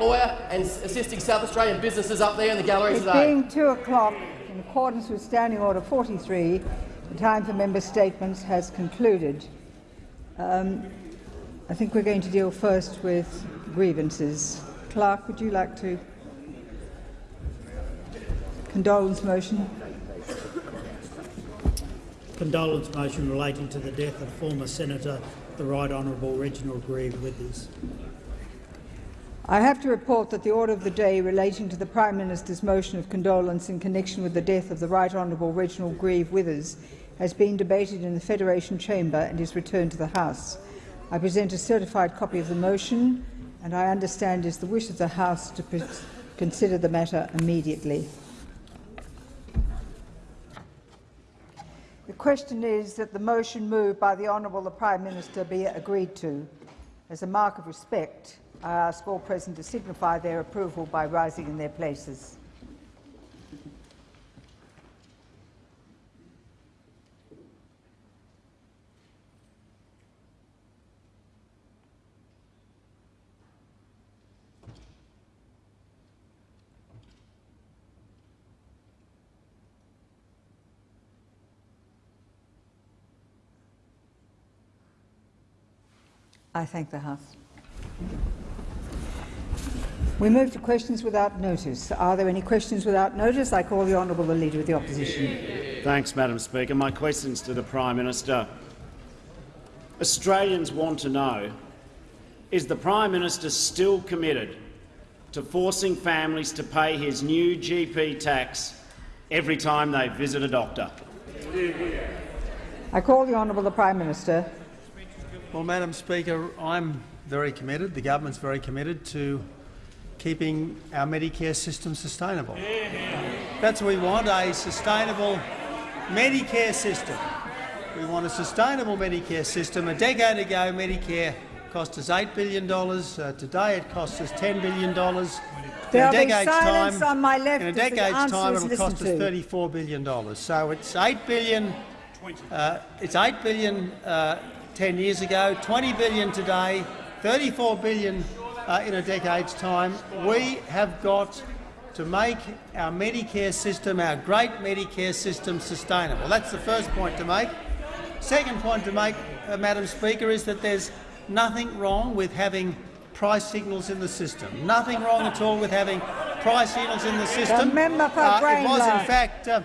lawyer and assisting South Australian businesses up there in the gallery it today. being 2 o'clock, in accordance with Standing Order 43, the time for member statements has concluded. Um, I think we're going to deal first with grievances. Clerk, would you like to condolence motion? Condolence motion relating to the death of former Senator the Right Honourable Reginald Grieve Withers. I have to report that the order of the day relating to the Prime Minister's motion of condolence in connection with the death of the Right Honourable Reginald Grieve Withers has been debated in the Federation Chamber and is returned to the House. I present a certified copy of the motion, and I understand is the wish of the House to consider the matter immediately. The question is that the motion moved by the Honourable the Prime Minister be agreed to. As a mark of respect, Uh, I ask all present to signify their approval by rising in their places. I thank the House. We move to questions without notice. Are there any questions without notice? I call the Honourable the Leader of the Opposition. Thanks, Madam Speaker. My question is to the Prime Minister. Australians want to know, is the Prime Minister still committed to forcing families to pay his new GP tax every time they visit a doctor? I call the Honourable the Prime Minister. Well, Madam Speaker, I'm very committed, the government's very committed to keeping our Medicare system sustainable. That's what we want, a sustainable Medicare system. We want a sustainable Medicare system. A decade ago, Medicare cost us $8 billion. Uh, today it costs us $10 billion. There'll in a decade's time, on my left in a decade's time, it'll cost to. us $34 billion. So it's 8 billion. Uh, it's 8 billion uh, 10 years ago, 20 billion today, 34 billion uh, in a decade's time. We have got to make our Medicare system, our great Medicare system, sustainable. That's the first point to make. Second point to make, uh, Madam Speaker, is that there's nothing wrong with having price signals in the system. Nothing wrong at all with having price signals in the system. The member for uh, it was, in fact, uh,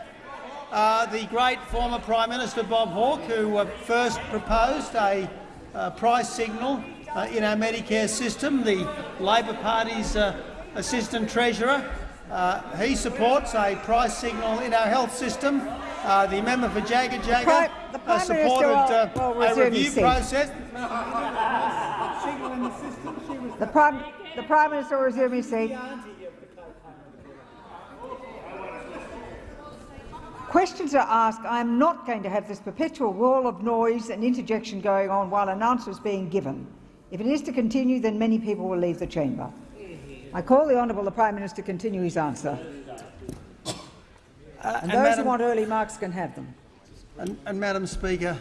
uh, the great former Prime Minister Bob Hawke, who uh, first proposed a uh, price signal uh, in our Medicare system, the Labor Party's uh, Assistant Treasurer. Uh, he supports a price signal in our health system. the member for Jagajaga supported will, will a review process. the, Prime, the Prime Minister will resume his seat. questions are asked, I am not going to have this perpetual wall of noise and interjection going on while an answer is being given. If it is to continue, then many people will leave the chamber. I call the Honourable the Prime Minister to continue his answer. Uh, and, and, those Madam, who want early marks can have them. And, and Madam Speaker,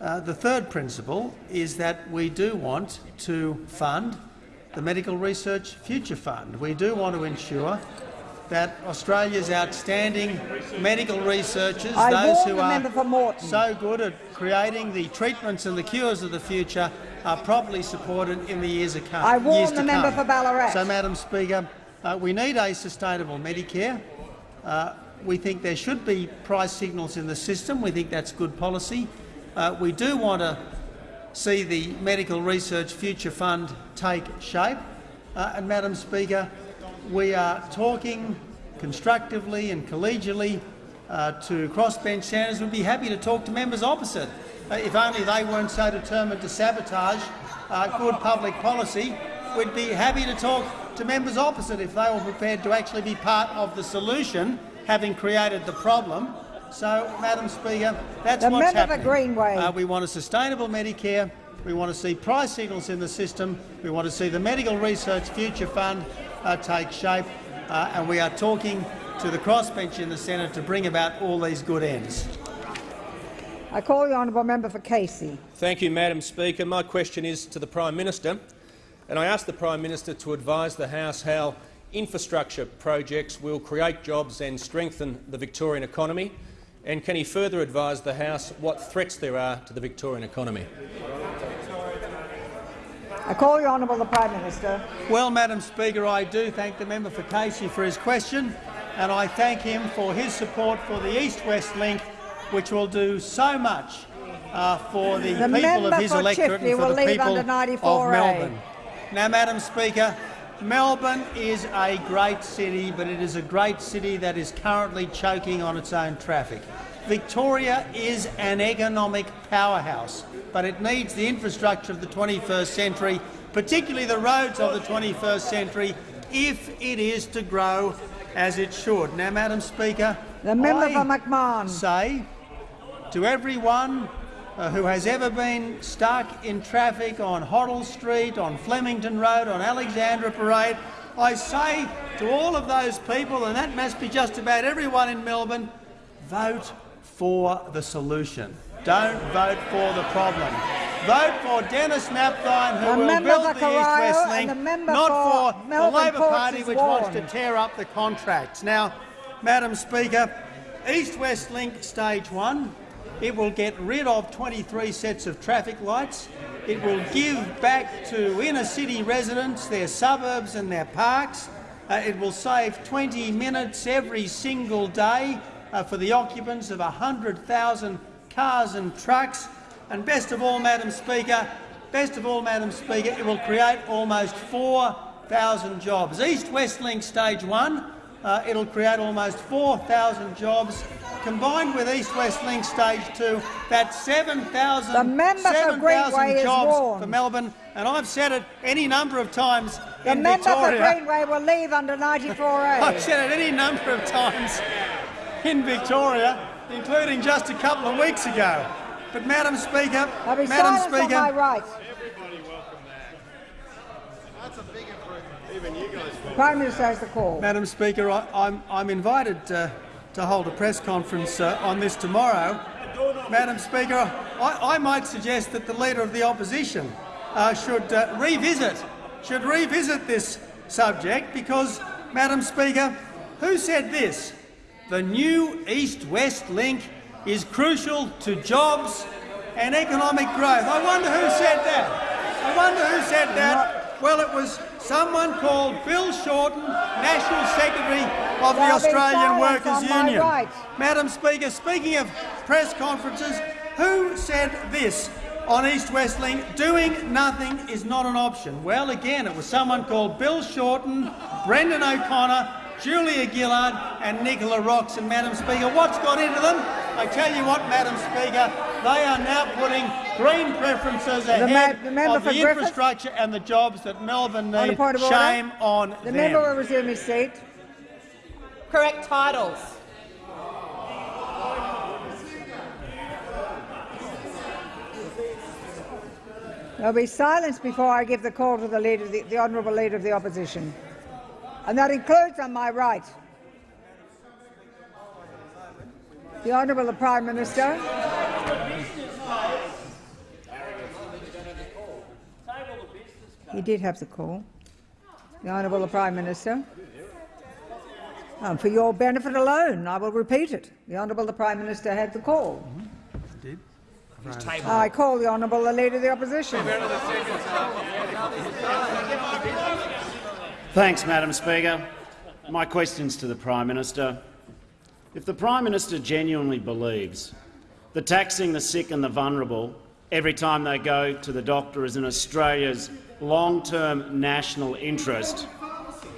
uh, the third principle is that we do want to fund the Medical Research Future Fund. We do want to ensure that Australia's outstanding medical researchers, I those who are so good at creating the treatments and the cures of the future, are properly supported in the years to come. I warn the member for Ballarat. So, Madam Speaker, uh, we need a sustainable Medicare. Uh, we think there should be price signals in the system. We think that's good policy. Uh, we do want to see the Medical Research Future Fund take shape. Uh, and, Madam Speaker, we are talking constructively and collegially uh, to crossbench senators. We'd be happy to talk to members opposite. Uh, if only they weren't so determined to sabotage uh, good public policy, we'd be happy to talk to members opposite if they were prepared to actually be part of the solution, having created the problem. So, Madam Speaker, that's the what's happening. Greenway. Uh, we want a sustainable Medicare. We want to see price signals in the system. We want to see the Medical Research Future Fund uh, take shape, uh, and we are talking to the crossbench in the Senate to bring about all these good ends. I call the honourable member for Casey. Thank you, Madam Speaker. My question is to the Prime Minister. and I ask the Prime Minister to advise the House how infrastructure projects will create jobs and strengthen the Victorian economy, and can he further advise the House what threats there are to the Victorian economy? I call the Honourable the Prime Minister. Well, Madam Speaker, I do thank the member for Casey for his question, and I thank him for his support for the East-West link, which will do so much uh, for the, The people of his electorate Chifley and for will the people of 94A. Melbourne. Now, Madam Speaker, Melbourne is a great city, but it is a great city that is currently choking on its own traffic. Victoria is an economic powerhouse, but it needs the infrastructure of the 21st century, particularly the roads of the 21st century, if it is to grow as it should. Now, Madam Speaker, The member I for McMahon. say to everyone uh, who has ever been stuck in traffic on Hoddle Street, on Flemington Road, on Alexandra Parade, I say to all of those people, and that must be just about everyone in Melbourne, vote for the solution. Don't vote for the problem. Vote for Dennis Napthine, who The will build the East-West link, not for for, the Labor Ports Party, which wants to tear up the contracts. Now, Madam Speaker, East-West Link Stage 1, it will get rid of 23 sets of traffic lights. It will give back to inner-city residents their suburbs and their parks. Uh, it will save 20 minutes every single day uh, for the occupants of 100,000 cars and trucks. And best of all, Madam Speaker, best of all, Madam Speaker, it will create almost 4,000 jobs. East-West Link Stage 1, uh, it'll create almost 4,000 jobs. Combined with East-West Link Stage 2, that's 7,000 The 7,000 jobs for Melbourne. And I've said it any number of times The in member for Victoria. Greenway will leave under 94A. I've said it any number of times in Victoria, including just a couple of weeks ago. But, Madam Speaker, There'll be Madam silence on Speaker, my right. Prime Minister has the call. Madam Speaker, I, I'm, I'm invited uh, to hold a press conference uh, on this tomorrow. Madam Speaker, I, I might suggest that the Leader of the Opposition uh, should uh, revisit should revisit this subject because, Madam Speaker, who said this? The new East-West link is crucial to jobs and economic growth. I wonder who said that. I wonder who said that. Well, it was someone called Bill Shorten, National Secretary of the Australian Workers Union. right. Madam Speaker, speaking of press conferences, who said this on East West Link? Doing nothing is not an option. Well, again, it was someone called Bill Shorten, Brendan O'Connor, Julia Gillard and Nicola Roxon. And Madam Speaker, what's got into them? I tell you what, Madam Speaker, they are now putting green preferences ahead the member of for the Griffith? infrastructure and the jobs that Melbourne On a need. point of order? Shame on The them. member will resume his seat. Correct titles. There'll be silence before I give the call to the, leader, the, the Honourable Leader of the Opposition. And that includes on my right. The Honourable the Prime Minister. He did have the call. The Honourable the Prime Minister. And for your benefit alone, I will repeat it. The Honourable the Prime Minister had the call. Mm-hmm. I call the Honourable the Leader of the Opposition. Thanks, Madam Speaker. My question's to the Prime Minister. If the Prime Minister genuinely believes that taxing the sick and the vulnerable every time they go to the doctor is in Australia's long-term national interest,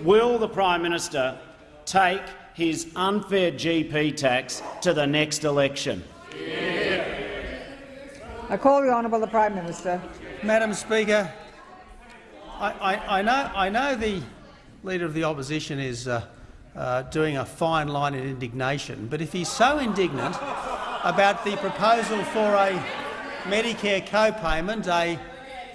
will the Prime Minister take his unfair GP tax to the next election? I call the Honourable the Prime Minister. Madam Speaker, I, I, I, know, I know the Leader of the Opposition is uh, uh, doing a fine line in indignation, but if he's so indignant about the proposal for a Medicare co-payment, a,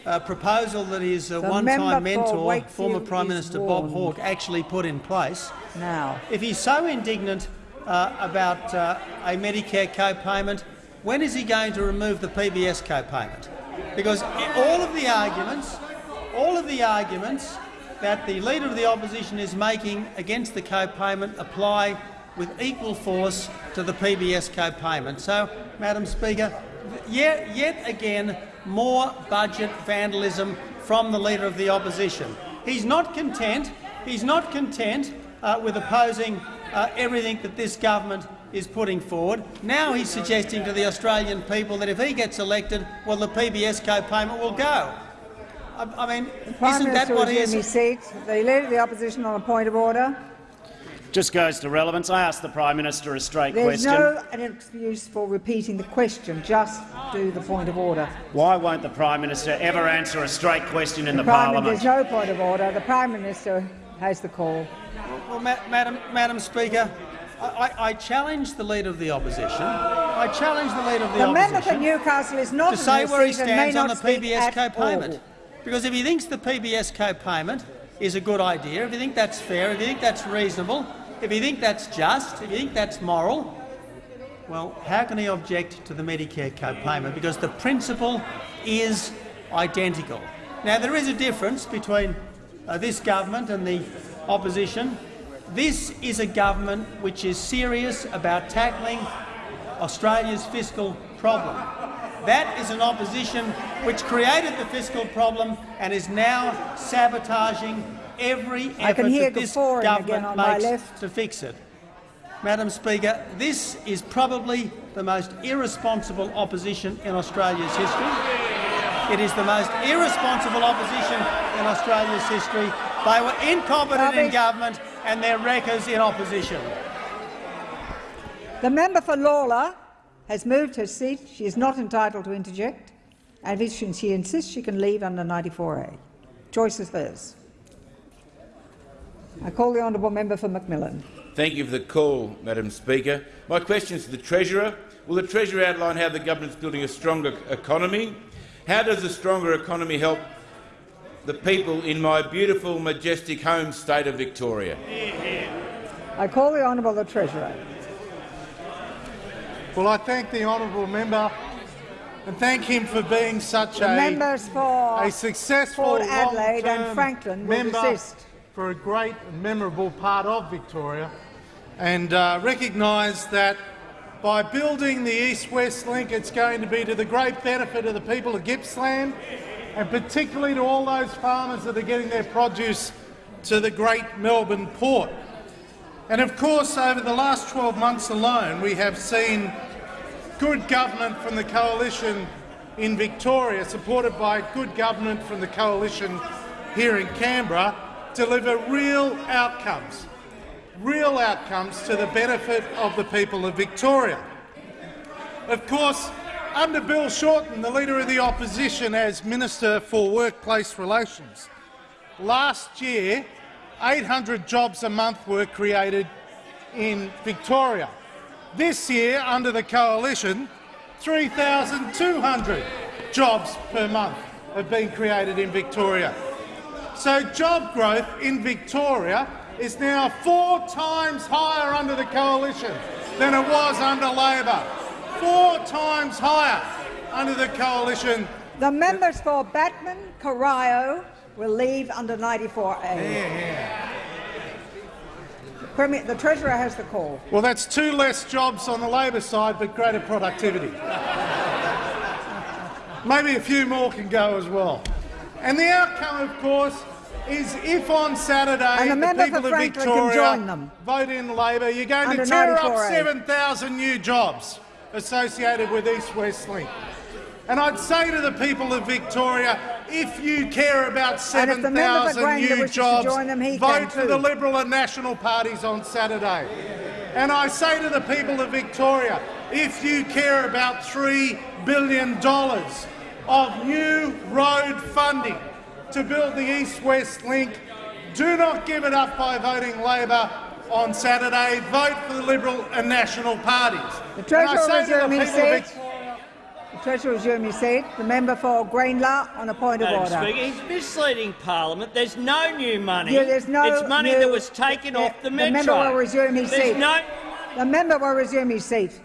a proposal that his uh, one-time for mentor, former Prime is Minister Bob. Hawke, actually put in place, Now, if he's so indignant uh, about uh, a Medicare co-payment, when is he going to remove the PBS co-payment? Because all of the arguments, all of the arguments that the Leader of the Opposition is making against the co-payment apply with equal force to the PBS co-payment. So, Madam Speaker, yet, yet again, more budget vandalism from the Leader of the Opposition. He's not content. He's not content uh, with opposing uh, everything that this government is putting forward. Now he's suggesting to the Australian people that if he gets elected, well, the PBS co-payment will go. I, I mean, Prime isn't that Minister what resume he is? his seat. The Leader of the Opposition on a point of order. Just goes to relevance. I asked the Prime Minister a straight There's question. no an excuse for repeating the question. Just do the point of order. Why won't the Prime Minister ever answer a straight question in the, Prime, parliament? there's no point of order. The Prime Minister has the call. Well, Ma Madam, Madam Speaker, I, I, I challenge the Leader of the Opposition. I challenge the Leader of the, The member for Newcastle is not to in say where he seat and may stands on the speak PBS co-payment. Because if he thinks the PBS co-payment is a good idea, if you think that's fair, if you think that's reasonable, if you think that's just, if you think that's moral, well, how can he object to the Medicare co-payment? Because the principle is identical. Now, there is a difference between uh, this government and the opposition. This is a government which is serious about tackling Australia's fiscal problem. That is an opposition which created the fiscal problem and is now sabotaging every effort hear that this government again on my makes to fix it. Madam Speaker, this is probably the most irresponsible opposition in Australia's history. It is the most irresponsible opposition in Australia's history. They were incompetent in government and their wreckers in opposition. The member for Lalor has moved her seat. She is not entitled to interject, and if she insists, she can leave under 94A. Choice is hers. I call the honourable member for McMillan. Thank you for the call, Madam Speaker. My question is to the Treasurer. Will the Treasurer outline how the government is building a stronger economy? How does a stronger economy help the people in my beautiful, majestic home state of Victoria? I call the honourable the Treasurer. Well, I thank the honourable member and thank him for being such The a, members for a successful Port Adelaide and Franklin member for a great and memorable part of Victoria and uh, recognise that by building the east-west link it's going to be to the great benefit of the people of Gippsland and particularly to all those farmers that are getting their produce to the great Melbourne port. And of course, over the last 12 months alone, we have seen good government from the coalition in Victoria, supported by good government from the coalition here in Canberra, deliver real outcomes, real outcomes to the benefit of the people of Victoria. Of course, under Bill Shorten, the Leader of the Opposition as Minister for Workplace Relations, last year 800 jobs a month were created in Victoria. This year, under the coalition, 3,200 jobs per month have been created in Victoria. So job growth in Victoria is now four times higher under the coalition than it was under Labor. Four times higher under the coalition. The members for Batman, Corio will leave under 94A. The, Premier, the Treasurer has the call. Well, that's two less jobs on the Labor side, but greater productivity. Maybe a few more can go as well. And the outcome, of course, is if on Saturday the people of Victoria join them. vote in Labor, you're going Under to tear up 7,000 new jobs associated with East West Link. And I'd say to the people of Victoria, if you care about And if the member for 7,000 new jobs, them, vote for the Liberal and National parties on Saturday. And I say to the people of Victoria, if you care about $3 billion of new road funding to build the East-West link, do not give it up by voting Labor on Saturday. Vote for the Liberal and National parties. The Treasurer say to the resume his people of seat. Vic- The Treasurer will resume his seat. The member for Greenlaw on a point of order. Speaker, he's misleading Parliament. There's no new money. Yeah, there's no it's money new- that was taken Yeah, off the the metro. member will resume his There's seat. no The member will resume his seat.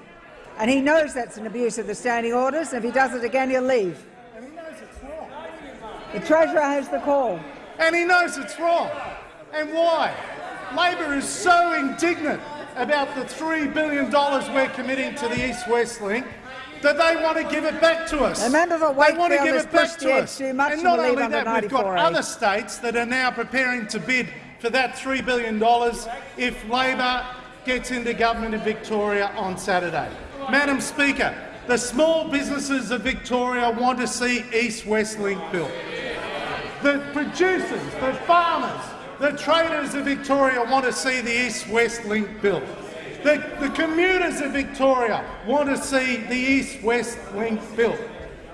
And he knows that's an abuse of the standing orders. and If he does it again, he'll leave. And he knows it's wrong. The Treasurer has the call. And he knows it's wrong. And why? Labor is so indignant about the $3 billion we're committing to the East-West link that they want to give it back to us. The member for they want to give it back to us. and not only that, we've got 94A. other states that are now preparing to bid for that $3 billion if Labor gets into government in Victoria on Saturday. Madam Speaker, the small businesses of Victoria want to see East-West link built. The producers, the farmers, the traders of Victoria want to see the East-West link built. The, the commuters of Victoria want to see the East-West link built.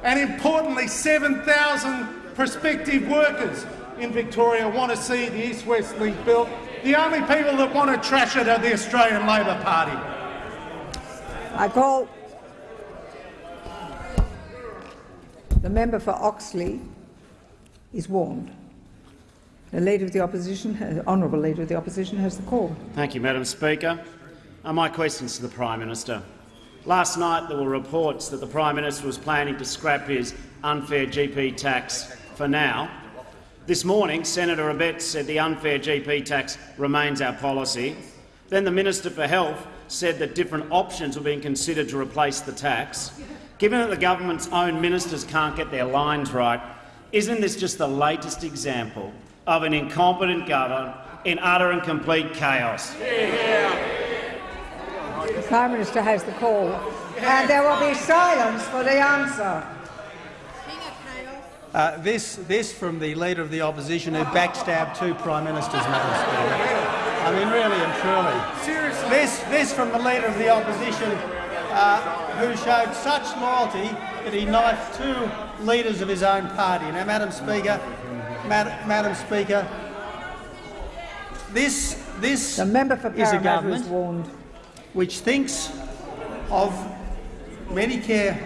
And importantly, 7,000 prospective workers in Victoria want to see the East-West link built. The only people that want to trash it are the Australian Labor Party. I call the member for Oxley is warned. The Leader of the Opposition, Honourable Leader of the Opposition, has the call. Thank you, Madam Speaker. Uh, my questions to the Prime Minister. Last night there were reports that the Prime Minister was planning to scrap his unfair GP tax for now. This morning, Senator Abetz said the unfair GP tax remains our policy. Then the Minister for Health said that different options were being considered to replace the tax. Given that the government's own ministers can't get their lines right, isn't this just the latest example of an incompetent government in utter and complete chaos? The Prime Minister has the call. And there will be silence for the answer. Uh, this, this from the Leader of the Opposition who backstabbed two Prime Ministers, Madam Speaker. I mean, really and truly. Seriously. This, this from the Leader of the Opposition uh, who showed such loyalty that he knifed two leaders of his own party. Now, Madam Speaker, Mad Madam Speaker, this, this The member for is a government is warned. Which thinks of Medicare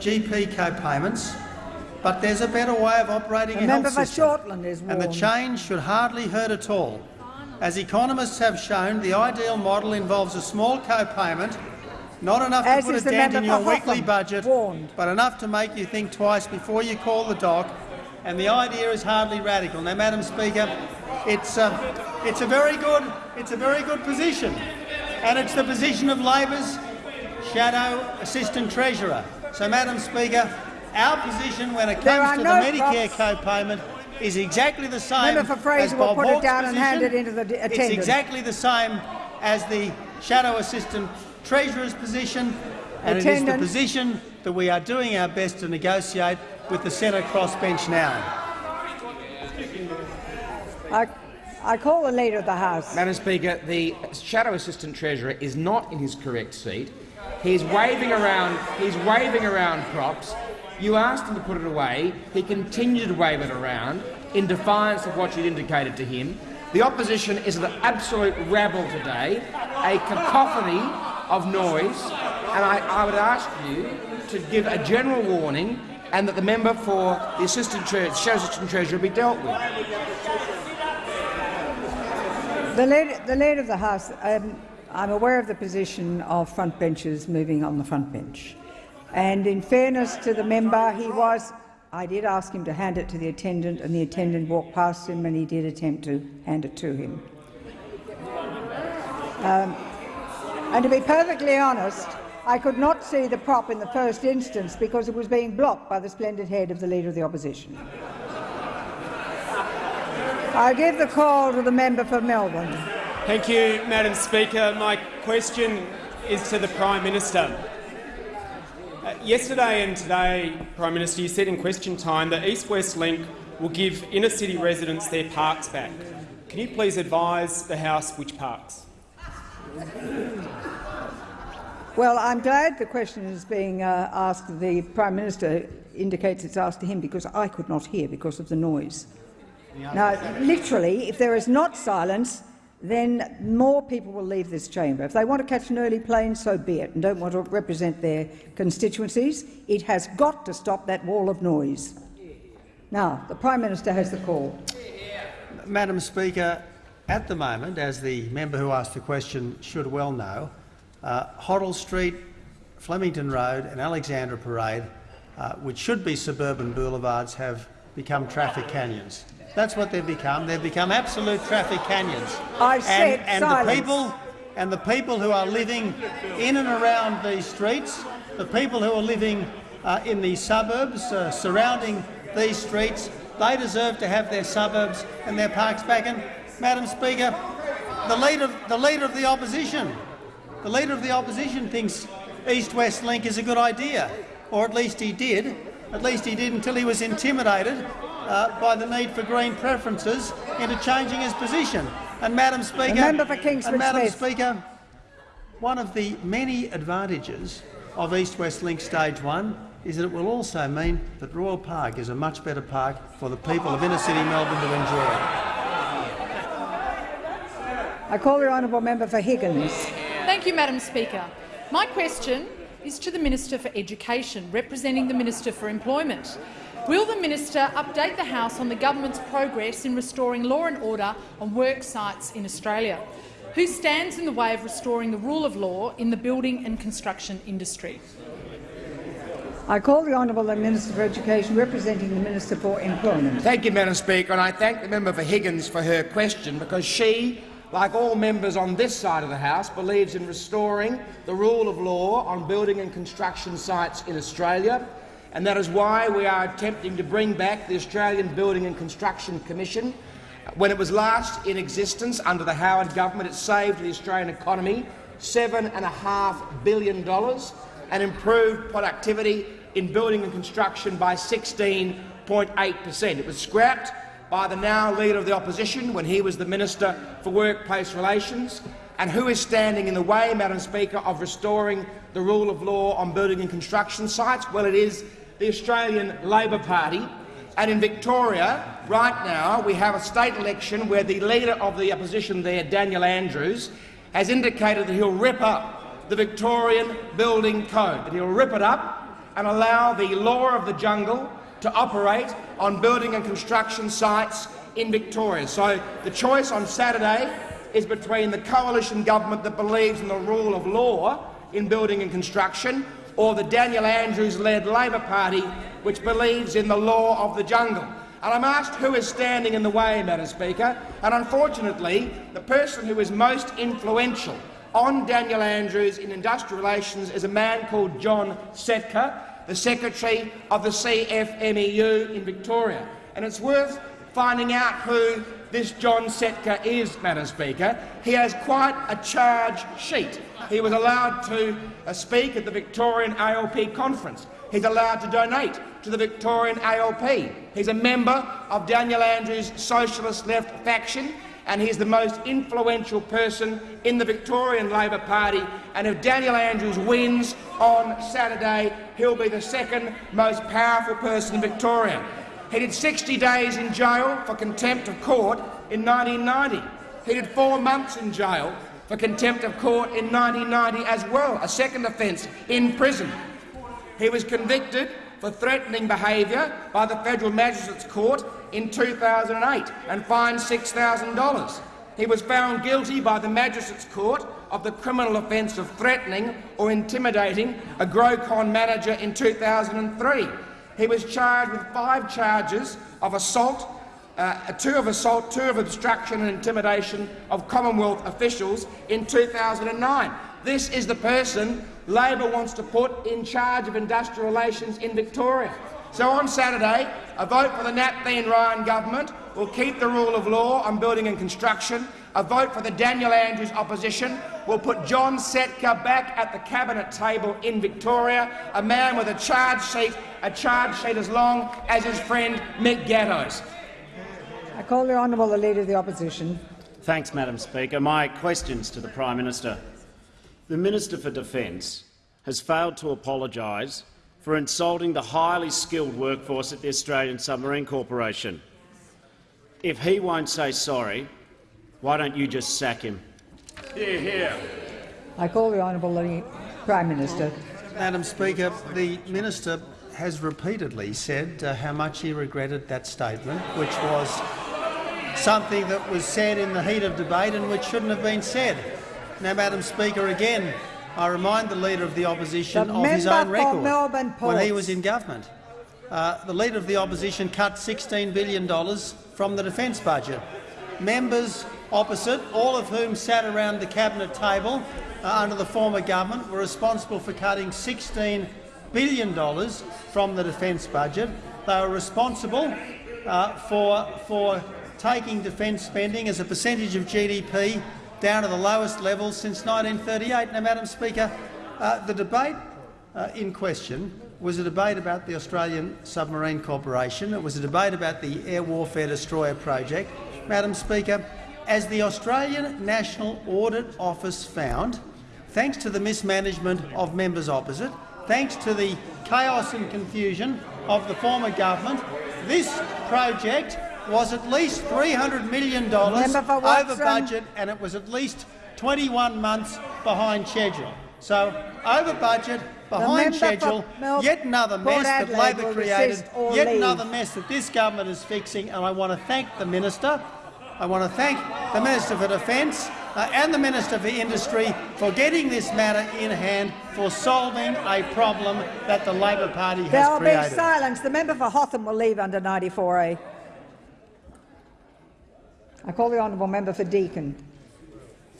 GP co-payments, but there's a better way of operating The a health system. And the change should hardly hurt at all. As economists have shown, the ideal model involves a small co-payment, not enough As to put a dent in your weekly budget, Warned. but enough to make you think twice before you call the doc. And the idea is hardly radical. Now, Madam Speaker, it's, uh, it's, a very good, it's a very good position, and it's the position of Labor's shadow assistant treasurer. So, Madam Speaker, our position when it comes to no the Medicare co-payment is exactly the same Member for Fraser as will Bob put it Hawke's down and hand position. it into the d- It's exactly the same as the shadow assistant treasurer's position, and it is the position that we are doing our best to negotiate with the Senate crossbench now. I, I call the Leader of the House. Madam Speaker, the Shadow Assistant Treasurer is not in his correct seat. He's waving around. He's waving around props. You asked him to put it away. He continued to wave it around in defiance of what you'd indicated to him. The opposition is an absolute rabble today, a cacophony of noise, and I, I would ask you to give a general warning and that the member for the assistant tre- assistant treasurer be dealt with. The leader, the leader of the House, um, I'm aware of the position of front benchers moving on the front bench. And in fairness to the member, he was. I did ask him to hand it to the attendant, and the attendant walked past him, and he did attempt to hand it to him. Um, and to be perfectly honest, I could not see the prop in the first instance because it was being blocked by the splendid head of the Leader of the Opposition. I give the call to the member for Melbourne. Thank you, Madam Speaker. My question is to the Prime Minister. Uh, yesterday and today, Prime Minister, you said in question time that East West Link will give inner city residents their parks back. Can you please advise the House which parks? Well, I'm glad the question is being uh, asked. The Prime Minister indicates it's asked to him because I could not hear because of the noise. Now, literally, if there is not silence, then more people will leave this chamber. If they want to catch an early plane, so be it, and don't want to represent their constituencies, it has got to stop that wall of noise. Now, the Prime Minister has the call. Madam Speaker, at the moment, as the member who asked the question should well know, uh, Hoddle Street, Flemington Road and Alexandra Parade, uh, which should be suburban boulevards, have become traffic canyons. That's what they've become. They've become absolute traffic canyons. I said and, and silence. the people and the people who are living in and around these streets, the people who are living uh, in the suburbs uh, surrounding these streets, they deserve to have their suburbs and their parks back. And, Madam Speaker, the leader, the leader of the opposition, the leader of the opposition thinks East-West Link is a good idea, or at least he did. At least he did until he was intimidated uh, by the need for Green preferences into changing his position. And Madam Speaker, member for Kingsford and Madam Smith. Speaker, one of the many advantages of East West Link Stage 1 is that it will also mean that Royal Park is a much better park for the people of inner city Melbourne to enjoy. I call the honourable member for Higgins. Thank you, Madam Speaker. My question is to the Minister for Education, representing the Minister for Employment. Will the minister update the House on the government's progress in restoring law and order on work sites in Australia? Who stands in the way of restoring the rule of law in the building and construction industry? I call the honourable Minister for Education, representing the Minister for Employment. Thank you, Madam Speaker, and I thank the member for Higgins for her question because she, like all members on this side of the House, believes in restoring the rule of law on building and construction sites in Australia, and that is why we are attempting to bring back the Australian Building and Construction Commission. When it was last in existence under the Howard government, it saved the Australian economy $7.5 billion and improved productivity in building and construction by 16.8 per cent. It was scrapped by the now Leader of the Opposition when he was the Minister for Workplace Relations. And who is standing in the way, Madam Speaker, of restoring the rule of law on building and construction sites? Well, it is the Australian Labor Party. And in Victoria, right now, we have a state election where the Leader of the Opposition there, Daniel Andrews, has indicated that he'll rip up the Victorian Building Code, that he'll rip it up and allow the law of the jungle to operate on building and construction sites in Victoria. So the choice on Saturday is between the coalition government that believes in the rule of law in building and construction or the Daniel Andrews-led Labor Party, which believes in the law of the jungle. And I'm asked who is standing in the way, Madam Speaker, and unfortunately the person who is most influential on Daniel Andrews in industrial relations is a man called John Setka, the Secretary of the CFMEU in Victoria. And it's worth finding out who this John Setka is, Madam Speaker. He has quite a charge sheet. He was allowed to uh, speak at the Victorian ALP conference. He's allowed to donate to the Victorian ALP. He's a member of Daniel Andrews' socialist left faction and he's the most influential person in the Victorian Labor Party. And if Daniel Andrews wins on Saturday, he'll be the second most powerful person in Victoria. He did 60 days in jail for contempt of court in 1990. He did four months in jail for contempt of court in 1990 as well, a second offence in prison. He was convicted for threatening behaviour by the Federal Magistrates Court in 2008 and fined $6,000. He was found guilty by the Magistrates Court of the criminal offence of threatening or intimidating a Grocon manager in 2003. He was charged with five charges of assault, uh, two of assault, two of obstruction and intimidation of Commonwealth officials in 2009. This is the person Labor wants to put in charge of industrial relations in Victoria. So on Saturday, a vote for the Napthine Ryan government will keep the rule of law on building and construction. A vote for the Daniel Andrews opposition will put John Setka back at the cabinet table in Victoria, a man with a charge sheet, a charge sheet as long as his friend Mick Gatto's. I call the honourable the Leader of the Opposition. Thanks, Madam Speaker. My questions to the Prime Minister. The Minister for Defence has failed to apologise for insulting the highly skilled workforce at the Australian Submarine Corporation. If he won't say sorry, why don't you just sack him? Hear, hear. I call the honourable Prime Minister. Madam Speaker, the minister has repeatedly said uh, how much he regretted that statement, which was something that was said in the heat of debate and which shouldn't have been said. Now, Madam Speaker, again, I remind the Leader of the Opposition The of his own record Melbourne when he was in government. uh, the Leader of the Opposition cut $16 billion from the defence budget. Members opposite, all of whom sat around the cabinet table uh, under the former government, were responsible for cutting $16 billion from the defence budget. They were responsible uh, for, for taking defence spending as a percentage of GDP down to the lowest level since 1938. Now, Madam Speaker, uh, the debate uh, in question was a debate about the Australian Submarine Corporation. It was a debate about the Air Warfare Destroyer project. Madam Speaker, as the Australian National Audit Office found, thanks to the mismanagement of members opposite, thanks to the chaos and confusion of the former government, this project was at least $300 million over budget and it was at least 21 months behind schedule. So, over budget, behind schedule, yet another mess that Labor created, yet leave. another mess that this government is fixing, and I want to thank the minister. I want to thank the Minister for Defence uh, and the Minister for Industry for getting this matter in hand, for solving a problem that the Labor Party has There will be created. silence. The member for Hotham will leave under 94A. I call the honourable member for Deakin.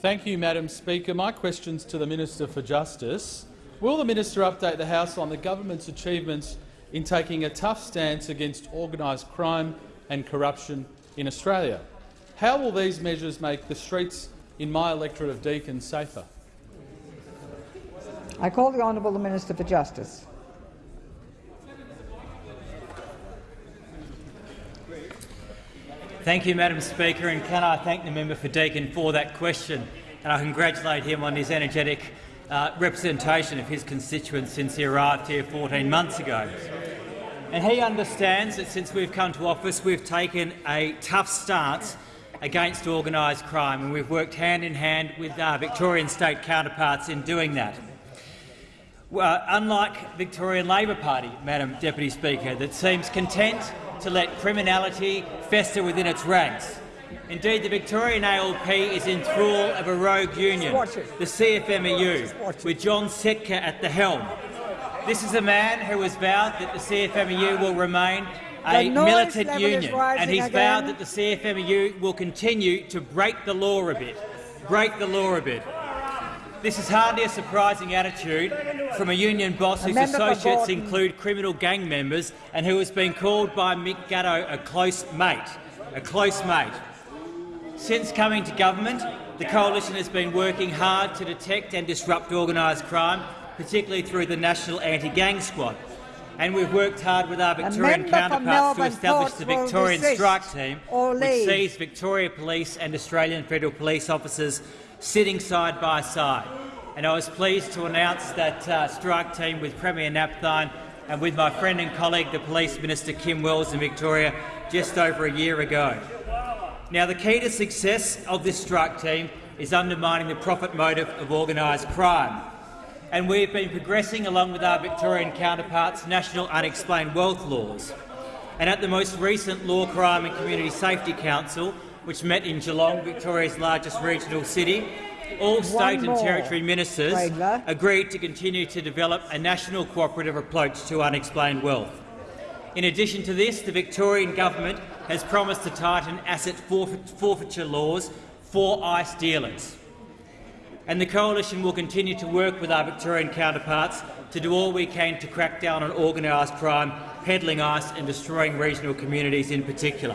Thank you, Madam Speaker. My question's to the Minister for Justice. Will the minister update the House on the government's achievements in taking a tough stance against organised crime and corruption in Australia? How will these measures make the streets in my electorate of Deakin safer? I call the honourable Minister for Justice. Thank you, Madam Speaker, and can I thank the member for Deakin for that question, and I congratulate him on his energetic uh, representation of his constituents since he arrived here 14 months ago. And he understands that since we've come to office, we've taken a tough stance against organised crime, and we've worked hand in hand with our Victorian state counterparts in doing that. Well, unlike Victorian Labor Party, Madam Deputy Speaker, that seems content to let criminality fester within its ranks. Indeed, the Victorian ALP is in thrall of a rogue union, the CFMEU, with John Setka at the helm. This is a man who has vowed that the CFMEU will remain a militant union, and he's again. vowed that the CFMEU will continue to break the law a bit. Break the law a bit. This is hardly a surprising attitude from a union boss whose associates include criminal gang members and who has been called by Mick Gatto a close mate. A close mate. Since coming to government, the coalition has been working hard to detect and disrupt organised crime, particularly through the National Anti-Gang Squad. And we've worked hard with our Victorian counterparts to establish the Victorian Strike Team, which sees Victoria Police and Australian Federal Police officers sitting side by side. And I was pleased to announce that uh, strike team with Premier Napthine and with my friend and colleague, the Police Minister Kim Wells in Victoria, just over a year ago. Now, the key to success of this strike team is undermining the profit motive of organised crime. And we've been progressing along with our Victorian counterparts national unexplained wealth laws. And at the most recent Law, Crime and Community Safety Council, which met in Geelong, Victoria's largest regional city, all state and territory ministers agreed to continue to develop a national cooperative approach to unexplained wealth. In addition to this, the Victorian government has promised to tighten asset forfeiture laws for ICE dealers. And the Coalition will continue to work with our Victorian counterparts to do all we can to crack down on organised crime, peddling ice and destroying regional communities in particular.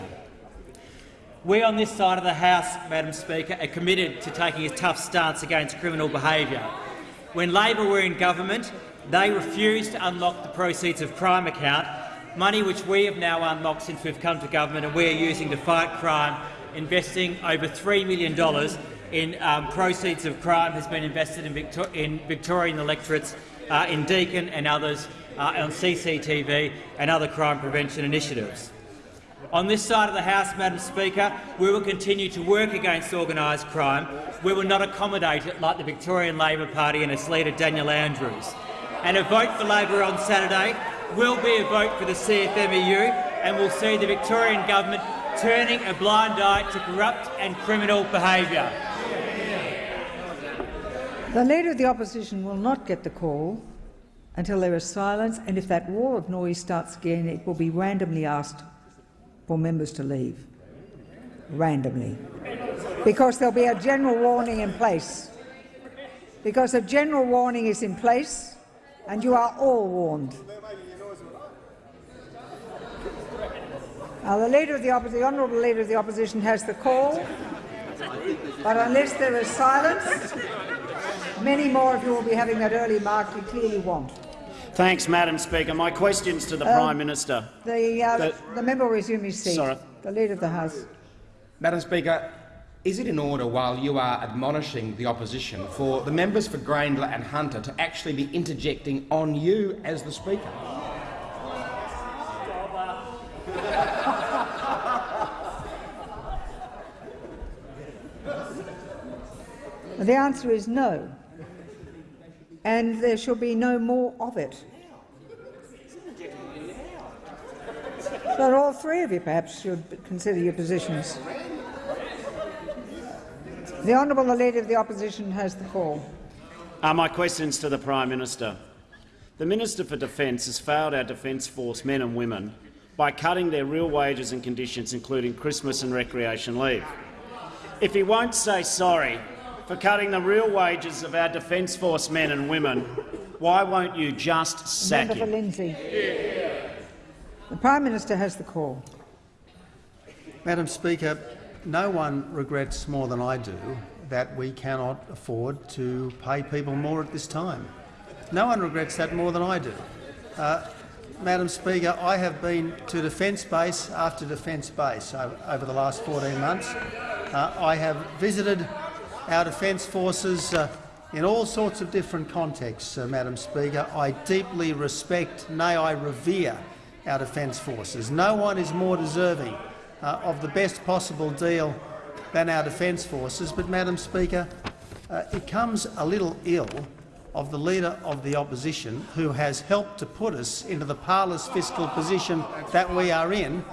We on this side of the House, Madam Speaker, are committed to taking a tough stance against criminal behaviour. When Labor were in government, they refused to unlock the proceeds of crime account, money which we have now unlocked since we've come to government and we are using to fight crime, investing over $3 million in um, proceeds of crime has been invested in, Victor in Victorian electorates, uh, in Deakin and others, uh, on CCTV and other crime prevention initiatives. On this side of the House, Madam Speaker, we will continue to work against organised crime. We will not accommodate it like the Victorian Labor Party and its leader Daniel Andrews. And a vote for Labor on Saturday will be a vote for the CFMEU and will see the Victorian government turning a blind eye to corrupt and criminal behaviour. The Leader of the Opposition will not get the call. until there is silence, and if that wall of noise starts again, it will be randomly asked for members to leave. Randomly. Because there'll be a general warning in place. Because a general warning is in place, and you are all warned. Now, the leader of the, the honourable leader of the opposition has the call, but unless there is silence, many more of you will be having that early mark you clearly want. Thanks, Madam Speaker. My questions to the Um, Prime Minister. The, uh, The- the member will resume his seat. Sorry. The leader of the House. Madam Speaker, is it in order, while you are admonishing the opposition, for the members for Grayndler and Hunter to actually be interjecting on you as the Speaker? The answer is no, and there shall be no more of it. But all three of you perhaps should consider your positions. The Honourable the Leader of the Opposition has the call. Are my questions to the Prime Minister. The Minister for Defence has failed our Defence Force men and women by cutting their real wages and conditions, including Christmas and recreation leave. If he won't say sorry for cutting the real wages of our Defence Force men and women, why won't you just sack Member for him? Lindsay. The Prime Minister has the call. Madam Speaker, no one regrets more than I do that we cannot afford to pay people more at this time. No one regrets that more than I do. Uh, Madam Speaker, I have been to defence base after defence base over, the last 14 months. Uh, I have visited our defence forces uh, in all sorts of different contexts, uh, Madam Speaker. I deeply respect, nay, I revere our defence forces. No one is more deserving uh, of the best possible deal than our defence forces. But, Madam Speaker, uh, it comes a little ill of the Leader of the Opposition, who has helped to put us into the parlous fiscal position that we are in,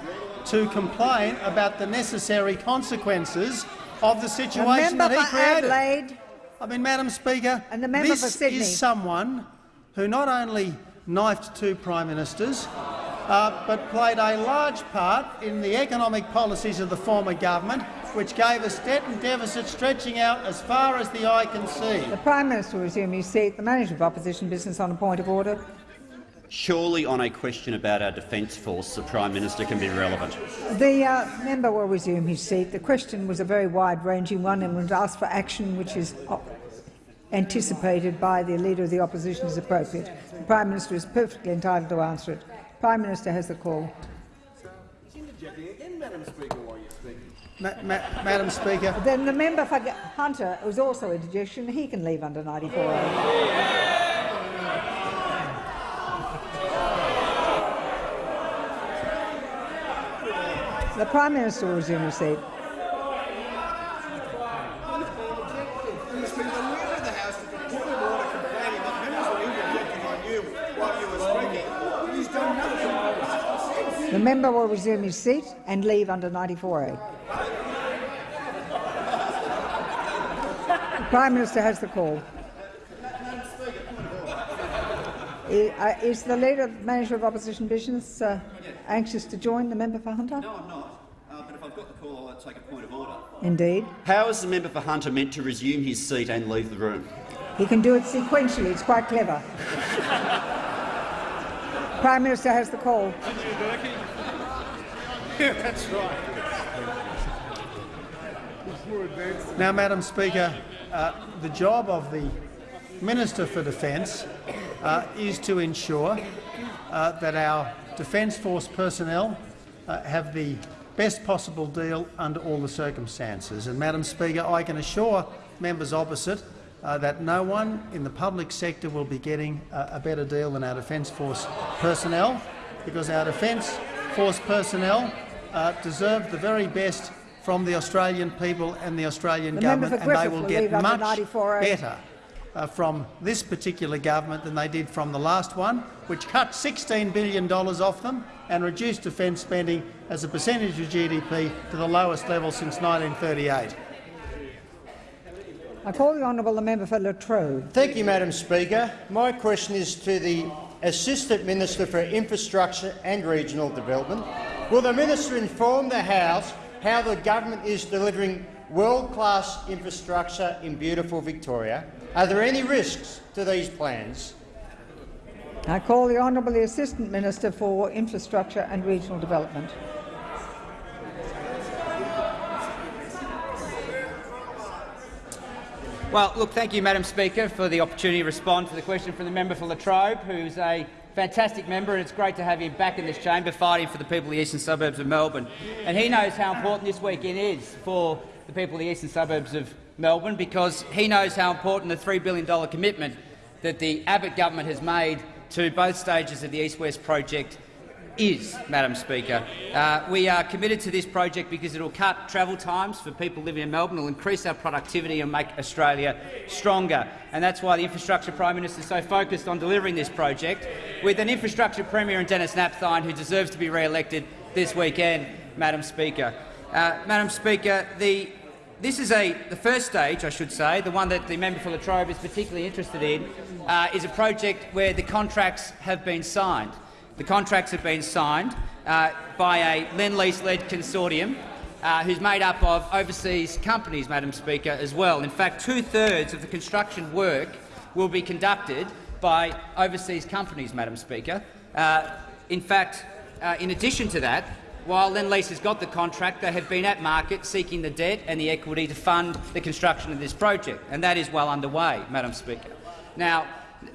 to complain about the necessary consequences of the situation member that he created. Adelaide. I mean, Madam Speaker, And the this is someone who not only knifed two prime ministers, uh, but played a large part in the economic policies of the former government, which gave us debt and deficit stretching out as far as the eye can see. The Prime Minister will resume his seat. The Manager of Opposition Business on a point of order. Surely on a question about our Defence Force, the Prime Minister can be relevant. The uh, member will resume his seat. The question was a very wide-ranging one and was asked for action which is anticipated by the Leader of the Opposition as appropriate. The Prime Minister is perfectly entitled to answer it. Prime Minister has the call. Ma ma Madam Speaker, Then the member for Hunter was also interjection. He can leave under 94A. The Prime Minister will resume his seat. Member will resume his seat and leave under 94A. The Prime Minister has the call. I- Is the Leader, Manager of Opposition Business, uh, anxious to join the member for Hunter? No, I'm not. Uh, but if I've got the call, I'll take a point of order. Indeed. How is the member for Hunter meant to resume his seat and leave the room? He can do it sequentially. It's quite clever. Prime Minister has the call. That's right. Now, Madam Speaker, uh, the job of the Minister for Defence uh, is to ensure uh, that our Defence Force personnel uh, have the best possible deal under all the circumstances. And, Madam Speaker, I can assure members opposite uh, that no one in the public sector will be getting a better deal than our Defence Force personnel, because our Defence Force personnel uh, deserve the very best from the Australian people and the Australian The government, and they will will get much better uh, from this particular government than they did from the last one, which cut $16 billion off them and reduced defence spending as a percentage of GDP to the lowest level since 1938. I call the honourable the member for La Trobe. Thank you, Madam Speaker. My question is to the Assistant Minister for Infrastructure and Regional Development. Will the minister inform the House how the government is delivering world-class infrastructure in beautiful Victoria? Are there any risks to these plans? I call the honourable Assistant Minister for Infrastructure and Regional Development. Well, look, thank you, Madam Speaker, for the opportunity to respond to the question from the member for La Trobe, who's a fantastic member, and it's great to have him back in this chamber fighting for the people of the eastern suburbs of Melbourne. And he knows how important this weekend is for the people of the eastern suburbs of Melbourne because he knows how important the $3 billion commitment that the Abbott government has made to both stages of the East-West project is, Madam Speaker. Uh, we are committed to this project because it will cut travel times for people living in Melbourne, it will increase our productivity and make Australia stronger. And that's why the Infrastructure Prime Minister is so focused on delivering this project, with an Infrastructure Premier in Denis Napthine, who deserves to be re-elected this weekend, Madam Speaker. Uh, Madam Speaker, the this is a, the first stage, I should say, the one that the member for La Trobe is particularly interested in, uh, is a project where the contracts have been signed. The contracts have been signed uh, by a Lend-Lease-led consortium uh, who's made up of overseas companies, Madam Speaker, as well. In fact, two-thirds of the construction work will be conducted by overseas companies, Madam Speaker. Uh, in fact, uh, in addition to that, while Lend-Lease has got the contract, they have been at market seeking the debt and the equity to fund the construction of this project, and that is well underway, Madam Speaker. Now,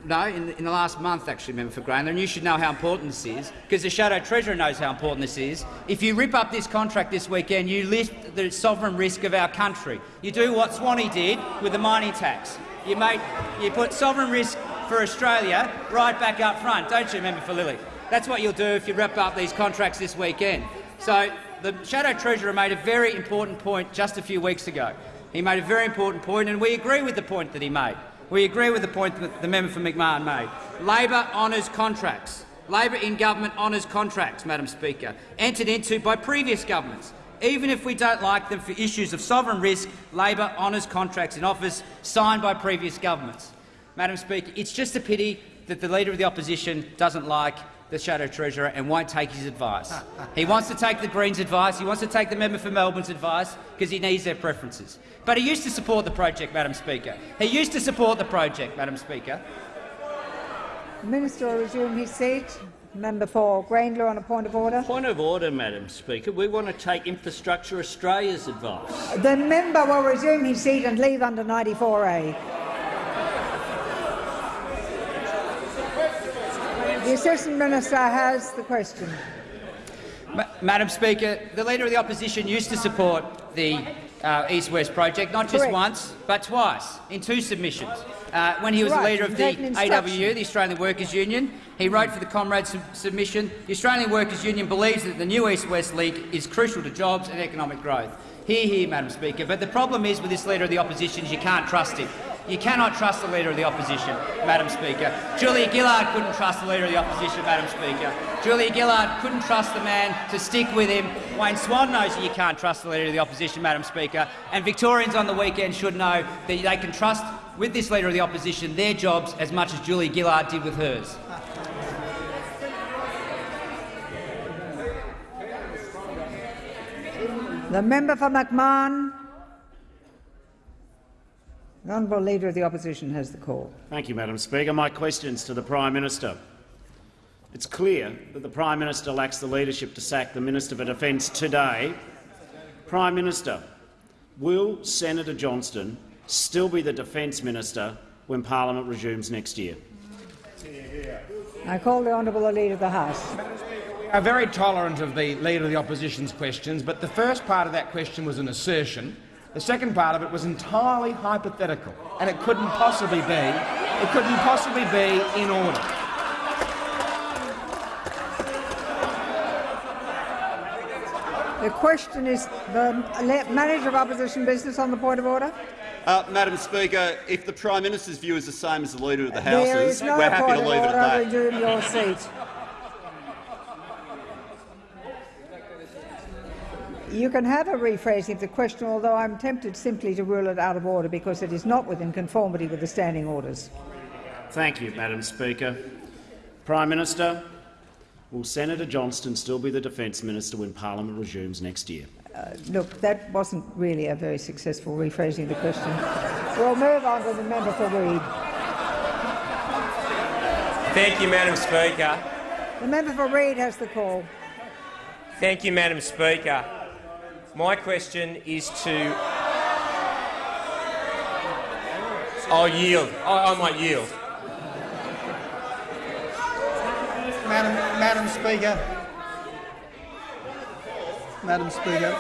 no, in the, in the last month, actually, Member for Grayndler, and you should know how important this is, because the Shadow Treasurer knows how important this is. If you rip up this contract this weekend, you lift the sovereign risk of our country. You do what Swanee did with the mining tax. You, make, you put sovereign risk for Australia right back up front, don't you, Member for Lilley? That's what you'll do if you rip up these contracts this weekend. So the Shadow Treasurer made a very important point just a few weeks ago. He made a very important point, and we agree with the point that he made. We agree with the point that the member for McMahon made. Labor honours contracts. Labor in government honours contracts, Madam Speaker, entered into by previous governments. Even if we don't like them for issues of sovereign risk, Labor honours contracts in office signed by previous governments. Madam Speaker, it's just a pity that the Leader of the Opposition doesn't like the Shadow Treasurer and won't take his advice. he wants to take the Greens' advice, he wants to take the member for Melbourne's advice because he needs their preferences. But he used to support the project, Madam Speaker. He used to support the project, Madam Speaker. The Minister will resume his seat. Member for Grayndler on a point of order. Point of order, Madam Speaker. We want to take Infrastructure Australia's advice. The member will resume his seat and leave under 94A. The Assistant Minister has the question. Ma Madam Speaker, the Leader of the Opposition used to support the uh, East-West project, not just Correct. once, but twice, in two submissions. Uh, when he was Right, the leader of the. AWU, the Australian Workers' Union, he wrote for the Comrades sub submission, the Australian Workers' Union believes that the new East-West link is crucial to jobs and economic growth. Hear, hear, Madam Speaker. But the problem is with this Leader of the Opposition is you can't trust him. You cannot trust the Leader of the Opposition, Madam Speaker. Julia Gillard couldn't trust the Leader of the Opposition, Madam Speaker. Julia Gillard couldn't trust the man to stick with him. Wayne Swan knows that you can't trust the Leader of the Opposition, Madam Speaker. And Victorians on the weekend should know that they can trust, with this Leader of the Opposition, their jobs as much as Julia Gillard did with hers. The member for McMahon. The Honourable Leader of the Opposition has the call. Thank you, Madam Speaker. My questions to the Prime Minister. It's clear that the Prime Minister lacks the leadership to sack the Minister for Defence today. Prime Minister, will Senator Johnston still be the Defence Minister when Parliament resumes next year? I call the Honourable Leader of the House. are very tolerant of the Leader of the Opposition's questions, but the first part of that question was an assertion. The second part of it was entirely hypothetical, and it couldn't possibly be. It couldn't possibly be in order. The question is the Manager of Opposition Business on the point of order. Uh, Madam Speaker, if the Prime Minister's view is the same as the Leader of the House's, no we're happy to of leave it order. at that. Resume your seat. You can have a rephrasing of the question, although I'm tempted simply to rule it out of order because it is not within conformity with the standing orders. Thank you, Madam Speaker. Prime Minister, will Senator Johnston still be the Defence Minister when Parliament resumes next year? Uh, look, that wasn't really a very successful rephrasing of the question. we'll move on to the member for Reid. Thank you, Madam Speaker. The member for Reid has the call. Thank you, Madam Speaker. My question is to. I'll yield. I, I might yield. Madam, Madam Speaker. Madam Speaker.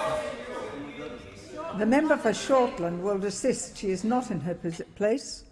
The member for Shortland will desist. She is not in her place.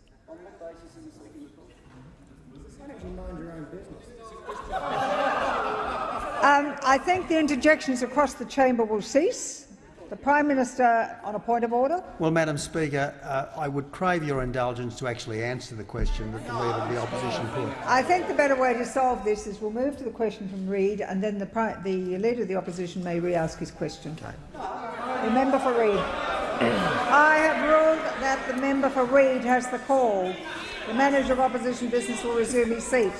Um, I think the interjections across the chamber will cease. The Prime Minister on a point of order. Well, Madam Speaker, uh, I would crave your indulgence to actually answer the question that the Leader of the Opposition put. I think the better way to solve this is we'll move to the question from Reid and then the, the Leader of the Opposition may re-ask his question. The member for Reid. I have ruled that the member for Reid has the call. The Manager of Opposition Business will resume his seat.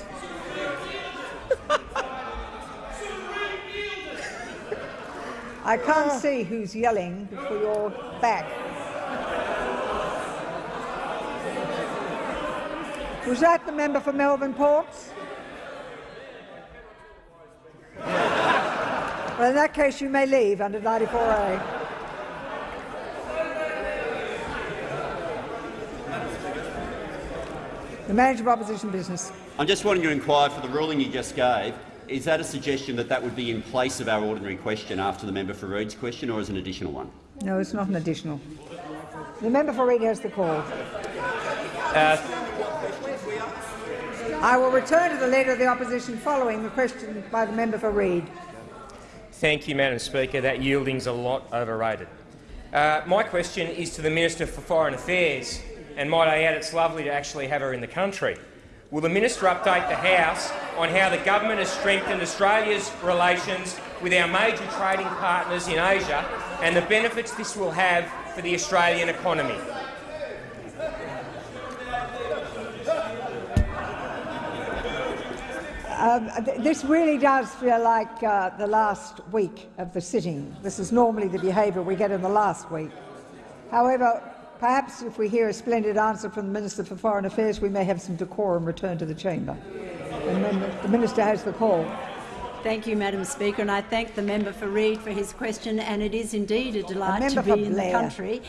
I can't see who's yelling for your back. Was that the member for Melbourne Ports? well, in that case, you may leave under 94A. The manager of opposition business. I'm just wanting to inquire for the ruling you just gave. Is that a suggestion that that would be in place of our ordinary question after the member for Reid's question, or is an additional one? No, it's not an additional. The member for Reid has the call. Uh, I will return to the Leader of the Opposition following the question by the member for Reid. Thank you, Madam Speaker. That yielding's a lot overrated. Uh, my question is to the Minister for Foreign Affairs, and might I add, it's lovely to actually have her in the country. Will the minister update the House on how the government has strengthened Australia's relations with our major trading partners in Asia and the benefits this will have for the Australian economy? Um, th this really does feel like uh, the last week of the sitting. This is normally the behaviour we get in the last week. However, Perhaps if we hear a splendid answer from the Minister for Foreign Affairs, we may have some decorum return to the chamber. And then the Minister has the call. Thank you, Madam Speaker, and I thank the member for Reid for his question. And it is indeed a delight to be in the country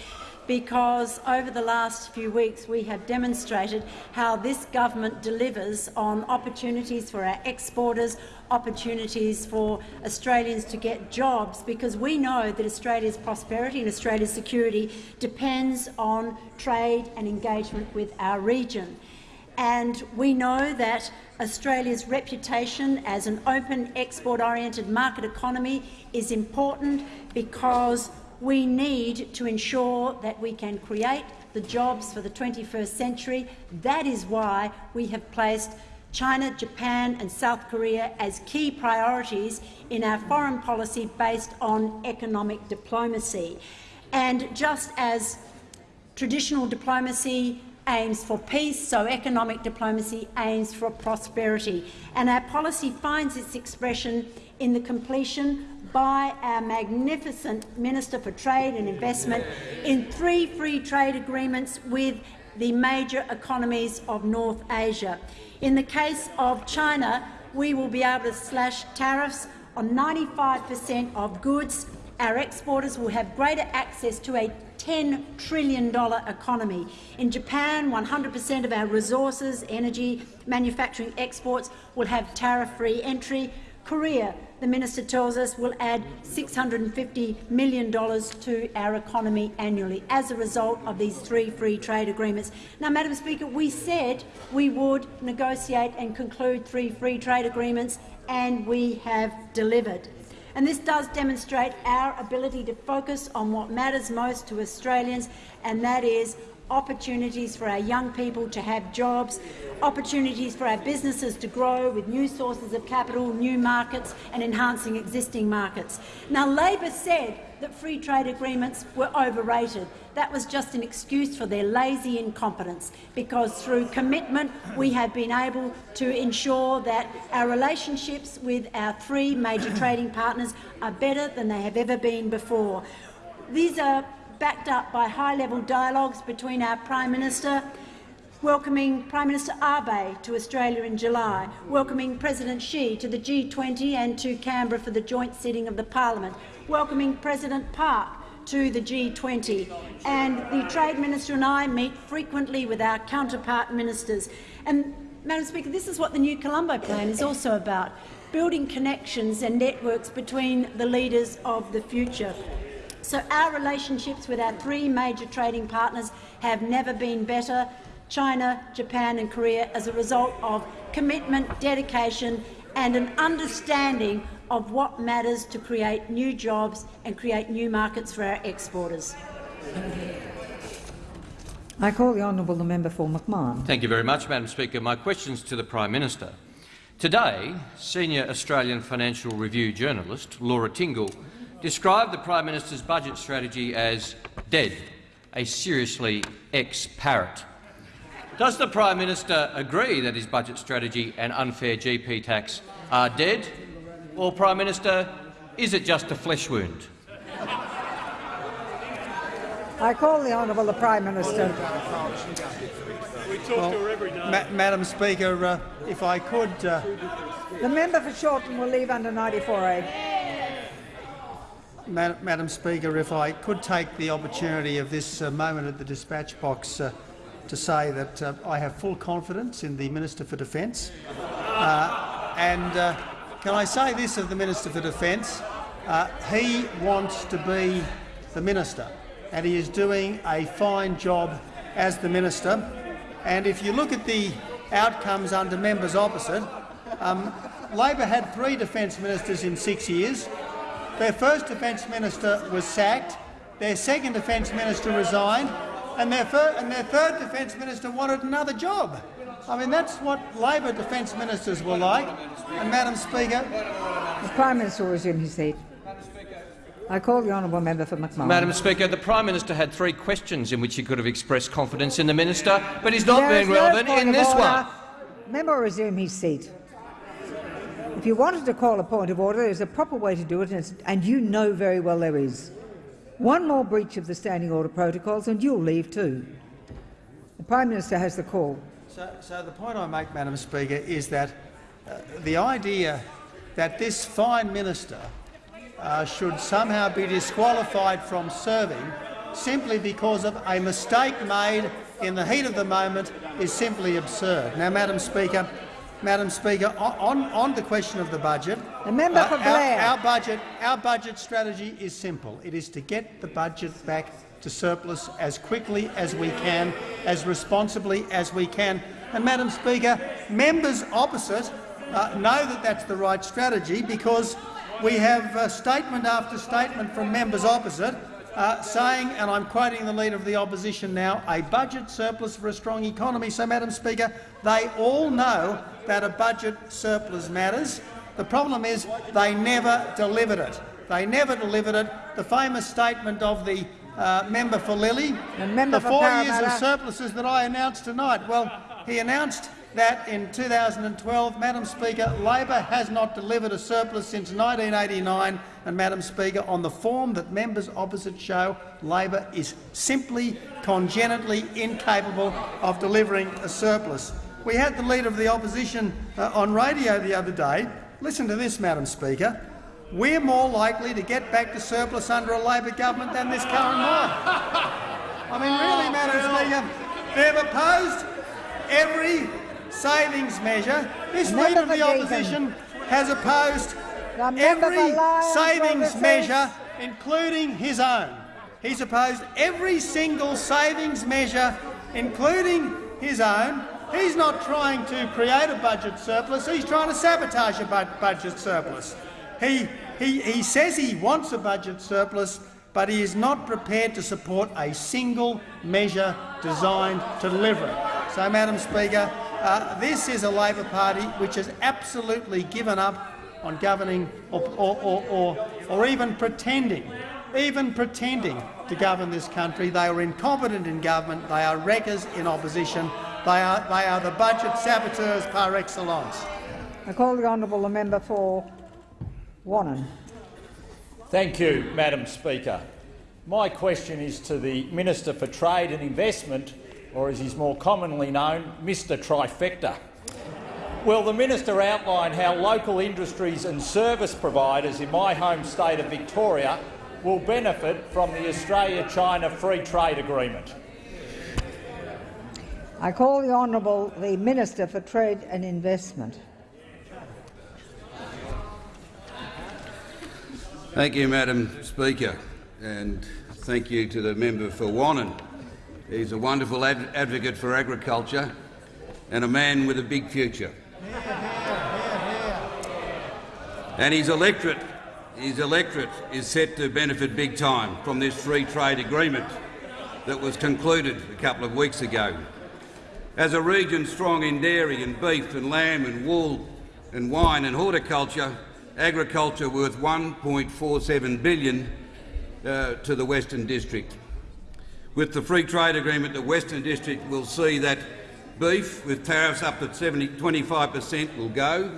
because over the last few weeks we have demonstrated how this government delivers on opportunities for our exporters, opportunities for Australians to get jobs, because we know that Australia's prosperity and Australia's security depends on trade and engagement with our region. And we know that Australia's reputation as an open, export-oriented market economy is important because we need to ensure that we can create the jobs for the 21st century. That is why we have placed China, Japan and South Korea as key priorities in our foreign policy based on economic diplomacy. And just as traditional diplomacy aims for peace, so economic diplomacy aims for prosperity. And our policy finds its expression in the completion by our magnificent Minister for Trade and Investment in three free trade agreements with the major economies of North Asia. In the case of China, we will be able to slash tariffs on 95 per cent of goods. Our exporters will have greater access to a $10 trillion economy. In Japan, 100 per cent of our resources, energy, manufacturing exports will have tariff-free entry. Korea, the minister tells us, will add $650 million to our economy annually as a result of these three free trade agreements. Now, Madam Speaker, we said we would negotiate and conclude three free trade agreements, and we have delivered. And this does demonstrate our ability to focus on what matters most to Australians, and that is opportunities for our young people to have jobs, opportunities for our businesses to grow with new sources of capital, new markets and enhancing existing markets. Now, Labor said that free trade agreements were overrated. That was just an excuse for their lazy incompetence, because through commitment we have been able to ensure that our relationships with our three major trading partners are better than they have ever been before. These are backed up by high-level dialogues between our Prime Minister, welcoming Prime Minister Abe to Australia in July, welcoming President Xi to the G20 and to Canberra for the joint sitting of the Parliament, welcoming President Park to the G20. And the Trade Minister and I meet frequently with our counterpart ministers. And, Madam Speaker, this is what the new Colombo Plan is also about, building connections and networks between the leaders of the future. So our relationships with our three major trading partners have never been better, China, Japan and Korea, as a result of commitment, dedication and an understanding of what matters to create new jobs and create new markets for our exporters. I call the honourable the member for McMahon. Thank you very much, Madam Speaker. My questions to the Prime Minister. Today, senior Australian Financial Review journalist Laura Tingle described the Prime Minister's budget strategy as dead, a seriously ex-parrot. Does the Prime Minister agree that his budget strategy and unfair GP tax are dead? Or, Prime Minister, is it just a flesh wound? I call the honourable the Prime Minister. We talk well, to her every day. Ma Madam Speaker, uh, if I could... Uh... The member for Shortland will leave under 94A. Madam Speaker, if I could take the opportunity of this uh, moment at the dispatch box uh, to say that uh, I have full confidence in the Minister for Defence. Uh, and uh, can I say this of the Minister for Defence? Uh, he wants to be the minister, and he is doing a fine job as the minister. And if you look at the outcomes under members opposite, um, Labor had three defence ministers in six years. Their first defence minister was sacked, their second defence minister resigned, and their, and their third defence minister wanted another job. I mean, that's what Labor defence ministers were like. And, Madam Speaker, the Prime Minister will resume his seat. I call the honourable member for McMahon. Madam Speaker, the Prime Minister had three questions in which he could have expressed confidence in the minister, but he's not there being relevant no in this order. one. Member will resume his seat. If you wanted to call a point of order, there's a proper way to do it, and you know very well there is. One more breach of the standing order protocols, and you'll leave too. The Prime Minister has the call. So, so the point I make, Madam Speaker, is that uh, the idea that this fine minister uh, should somehow be disqualified from serving simply because of a mistake made in the heat of the moment is simply absurd. Now, Madam Speaker, Madam Speaker, on, on the question of the budget, the member uh, for Blair. Our, our, budget, our budget strategy is simple. It is to get the budget back to surplus as quickly as we can, as responsibly as we can. And, Madam Speaker, members opposite uh, know that that's the right strategy because we have uh, statement after statement from members opposite uh, saying, and I'm quoting the Leader of the Opposition now, a budget surplus for a strong economy. So, Madam Speaker, they all know that a budget surplus matters. The problem is they never delivered it. They never delivered it. The famous statement of the uh, member for Lilley, the four years of surpluses that I announced tonight. Well, he announced that in 2012, Madam Speaker, Labor has not delivered a surplus since 1989, and Madam Speaker, on the form that members opposite show, Labor is simply congenitally incapable of delivering a surplus. We had the Leader of the Opposition uh, on radio the other day. Listen to this, Madam Speaker. We're more likely to get back to surplus under a Labor government than this current one. I mean, really, Madam Speaker, they've opposed every savings measure. This Leader of the Opposition has opposed every savings measure, including his own. He's opposed every single savings measure, including his own. He's not trying to create a budget surplus, he's trying to sabotage a budget surplus. He, he, he says he wants a budget surplus, but he is not prepared to support a single measure designed to deliver it. So, Madam Speaker, uh, this is a Labor Party which has absolutely given up on governing or, or, or, or, or even pretending, even pretending to govern this country. They are incompetent in government. They are wreckers in opposition. They are, they are the budget saboteurs par excellence. I call the honourable member for Wannon. Thank you, Madam Speaker. My question is to the Minister for Trade and Investment, or as he's more commonly known, Mr Trifecta. Will the minister outline how local industries and service providers in my home state of Victoria will benefit from the Australia-China Free Trade Agreement? I call the Honourable the Minister for Trade and Investment. Thank you, Madam Speaker, and thank you to the member for Wannon. He's a wonderful ad advocate for agriculture and a man with a big future. And his electorate, his electorate is set to benefit big time from this free trade agreement that was concluded a couple of weeks ago. As a region strong in dairy and beef and lamb and wool and wine and horticulture, agriculture worth 1.47 billion uh, to the Western District. With the free trade agreement, the Western District will see that beef with tariffs up to 70, 25 per cent will go.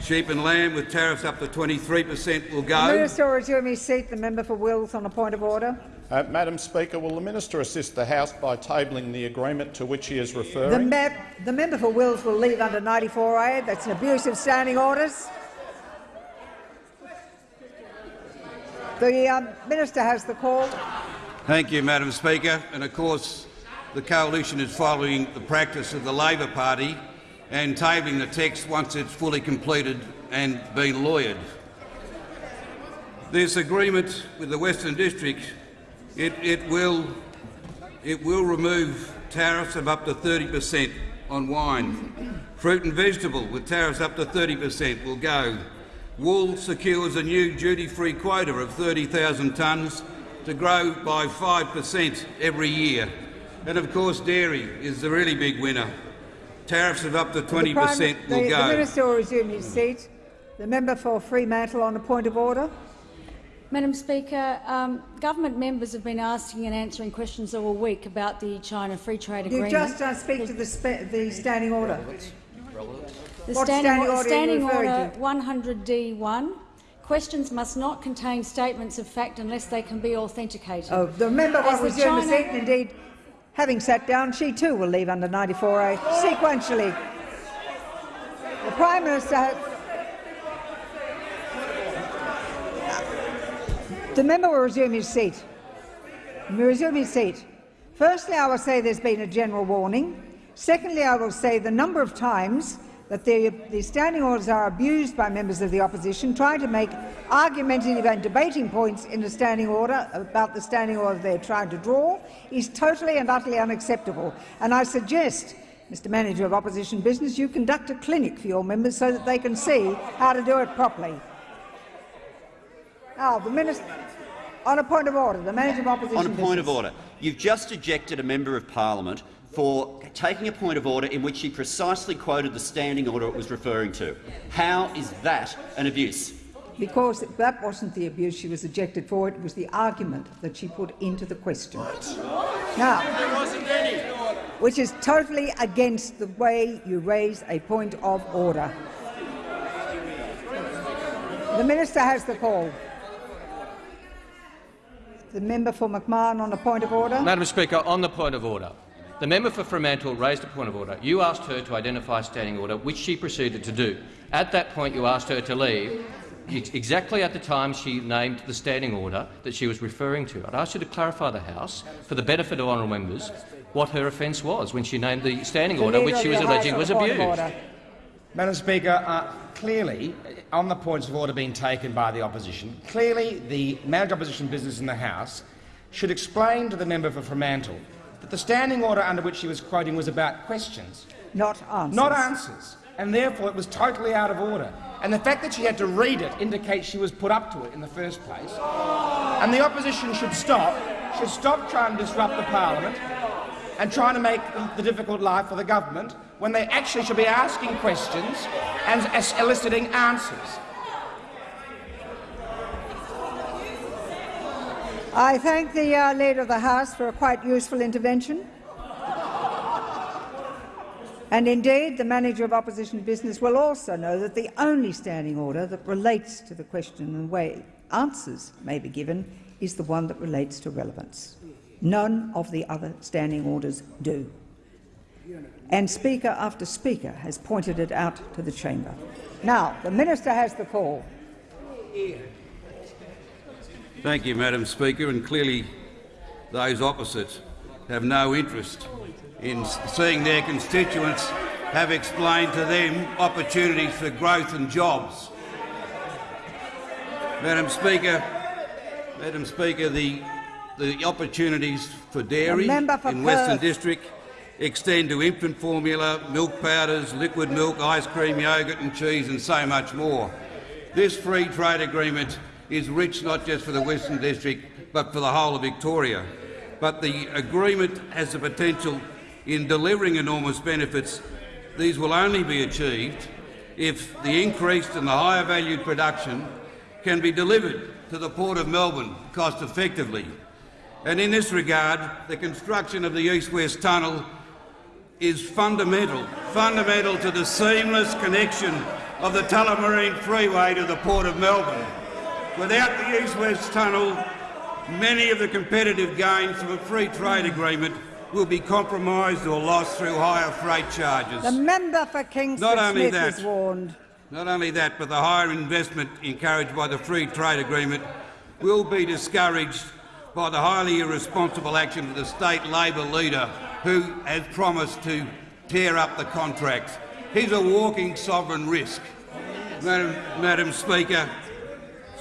Sheep and lamb with tariffs up to 23 per cent will go. The Minister will resume his seat. The member for Wills on a point of order. Uh, Madam Speaker, will the minister assist the House by tabling the agreement to which he is The, referring? me the member for Wills will leave under 94A. That's an abuse of standing orders. The um, minister has the call. Thank you, Madam Speaker. And of course, the coalition is following the practice of the Labor Party and tabling the text once it's fully completed and been lawyered. This agreement with the Western District, it, it, will, it will remove tariffs of up to 30 per cent on wine. Fruit and vegetable with tariffs up to 30 per cent will go. Wool secures a new duty-free quota of 30,000 tonnes to grow by 5 per cent every year. And of course dairy is the really big winner. Tariffs of up to 20 per cent will the, go. The minister will resume his seat. The member for Fremantle on a point of order. Madam Speaker, um, government members have been asking and answering questions all week about the China Free Trade Agreement. You just uh, speak to the, spe the standing order. The standing, standing order standing order 100D1. Questions must not contain statements of fact unless they can be authenticated. Oh, the member will resume the seat, indeed, having sat down, she too will leave under 94A sequentially. The Prime Minister has... The member will resume his seat. Resume his seat. Firstly, I will say there's been a general warning. Secondly, I will say the number of times that the, the standing orders are abused by members of the opposition, trying to make argumentative and debating points in the standing order about the standing order they're trying to draw is totally and utterly unacceptable. And I suggest, Mr Manager of Opposition Business, you conduct a clinic for your members so that they can see how to do it properly. Now, the Minister, on a point of order, the Manager of Opposition On a point Business. of order, you've just ejected a member of parliament for taking a point of order in which she precisely quoted the standing order it was referring to. How is that an abuse? Because that wasn't the abuse she was ejected for, it was the argument that she put into the question. Now, which is totally against the way you raise a point of order. The minister has the call. The member for McMahon on a point of order. Madam Speaker, on the point of order, the member for Fremantle raised a point of order. You asked her to identify a standing order, which she proceeded to do. At that point, you asked her to leave, exactly at the time she named the standing order that she was referring to. I'd ask you to clarify the House, for the benefit of honourable members, what her offence was when she named the standing order, which she was alleging was point of abused. order. Madam Speaker, uh, clearly, on the points of order being taken by the opposition, clearly the manager of opposition business in the House should explain to the member for Fremantle that the standing order under which she was quoting was about questions, Not answers. not answers. and therefore it was totally out of order. And the fact that she had to read it indicates she was put up to it in the first place. And the opposition should stop, should stop trying to disrupt the parliament and trying to make the difficult life for the government when they actually should be asking questions and eliciting answers. I thank the uh, Leader of the House for a quite useful intervention. And indeed, the manager of opposition business will also know that the only standing order that relates to the question and the way answers may be given is the one that relates to relevance. None of the other standing orders do. And Speaker after Speaker has pointed it out to the chamber. Now, the minister has the call. Thank you, Madam Speaker. And clearly those opposite have no interest in seeing their constituents have explained to them opportunities for growth and jobs. Madam Speaker, Madam Speaker, the, the opportunities for dairy for in Perth. Western District extend to infant formula, milk powders, liquid milk, ice cream, yoghurt and cheese and so much more. This free trade agreement is rich not just for the Western District but for the whole of Victoria. But the agreement has the potential in delivering enormous benefits, these will only be achieved if the increased and the higher valued production can be delivered to the Port of Melbourne cost effectively. And in this regard, the construction of the East-West Tunnel is fundamental, fundamental to the seamless connection of the Tullamarine Freeway to the Port of Melbourne. Without the East-West Tunnel, many of the competitive gains of a free trade agreement will be compromised or lost through higher freight charges. The member for Kingston Not only Smith that, is warned. Not only that, but the higher investment encouraged by the free trade agreement will be discouraged by the highly irresponsible action of the state Labor leader who has promised to tear up the contracts. He's a walking sovereign risk. Madam, Madam Speaker,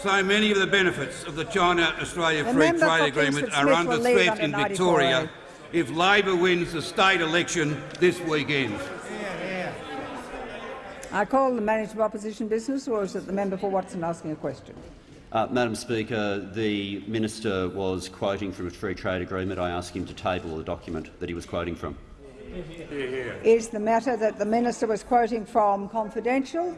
so many of the benefits of the China-Australia Free Trade Agreement are under threat in Victoria if Labor wins the state election this weekend. I call the manager of opposition business, or is it the member for Watson asking a question? Uh, Madam Speaker, the minister was quoting from a free trade agreement. I asked him to table the document that he was quoting from. Is the matter that the minister was quoting from confidential?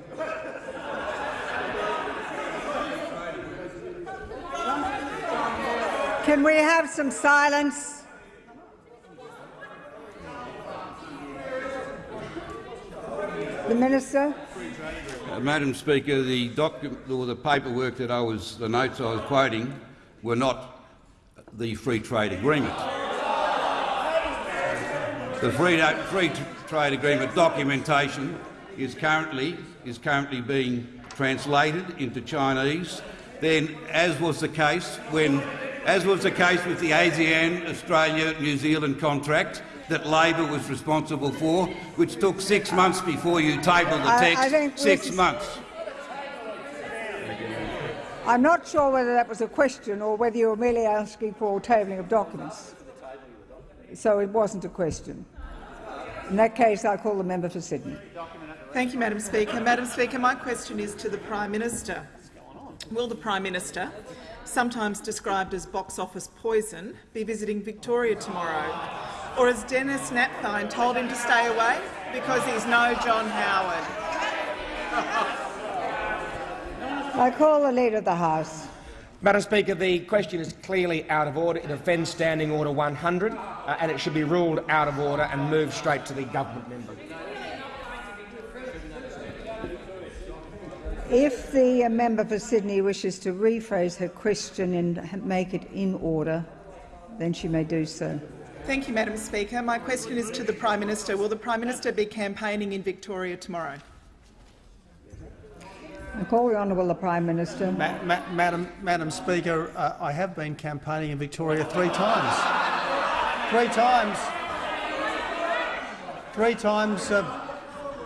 Can we have some silence? The Minister. Uh, Madam Speaker, the document or the paperwork that I was, the notes I was quoting, were not the free trade agreement. The free, free trade agreement documentation is currently is currently being translated into Chinese. Then, as was the case when, as was the case with the ASEAN Australia New Zealand contract, that Labor was responsible for, which took six months before you tabled the text. I, I six months. I'm not sure whether that was a question or whether you were merely asking for tabling of documents. So it wasn't a question. In that case, I call the member for Sydney. Thank you, Madam Speaker. Madam Speaker, my question is to the Prime Minister. Will the Prime Minister, sometimes described as box office poison, be visiting Victoria tomorrow? Or has Denis Napthine told him to stay away because he's no John Howard? I call the Leader of the House. Madam Speaker, the question is clearly out of order. It offends Standing Order 100 uh, and it should be ruled out of order and moved straight to the government member. If the member for Sydney wishes to rephrase her question and make it in order, then she may do so. Thank you, Madam Speaker. My question is to the Prime Minister. Will the Prime Minister be campaigning in Victoria tomorrow? I call the Honourable the Prime Minister. Ma ma Madam, Madam Speaker, uh, I have been campaigning in Victoria three times. Three times. Three times uh,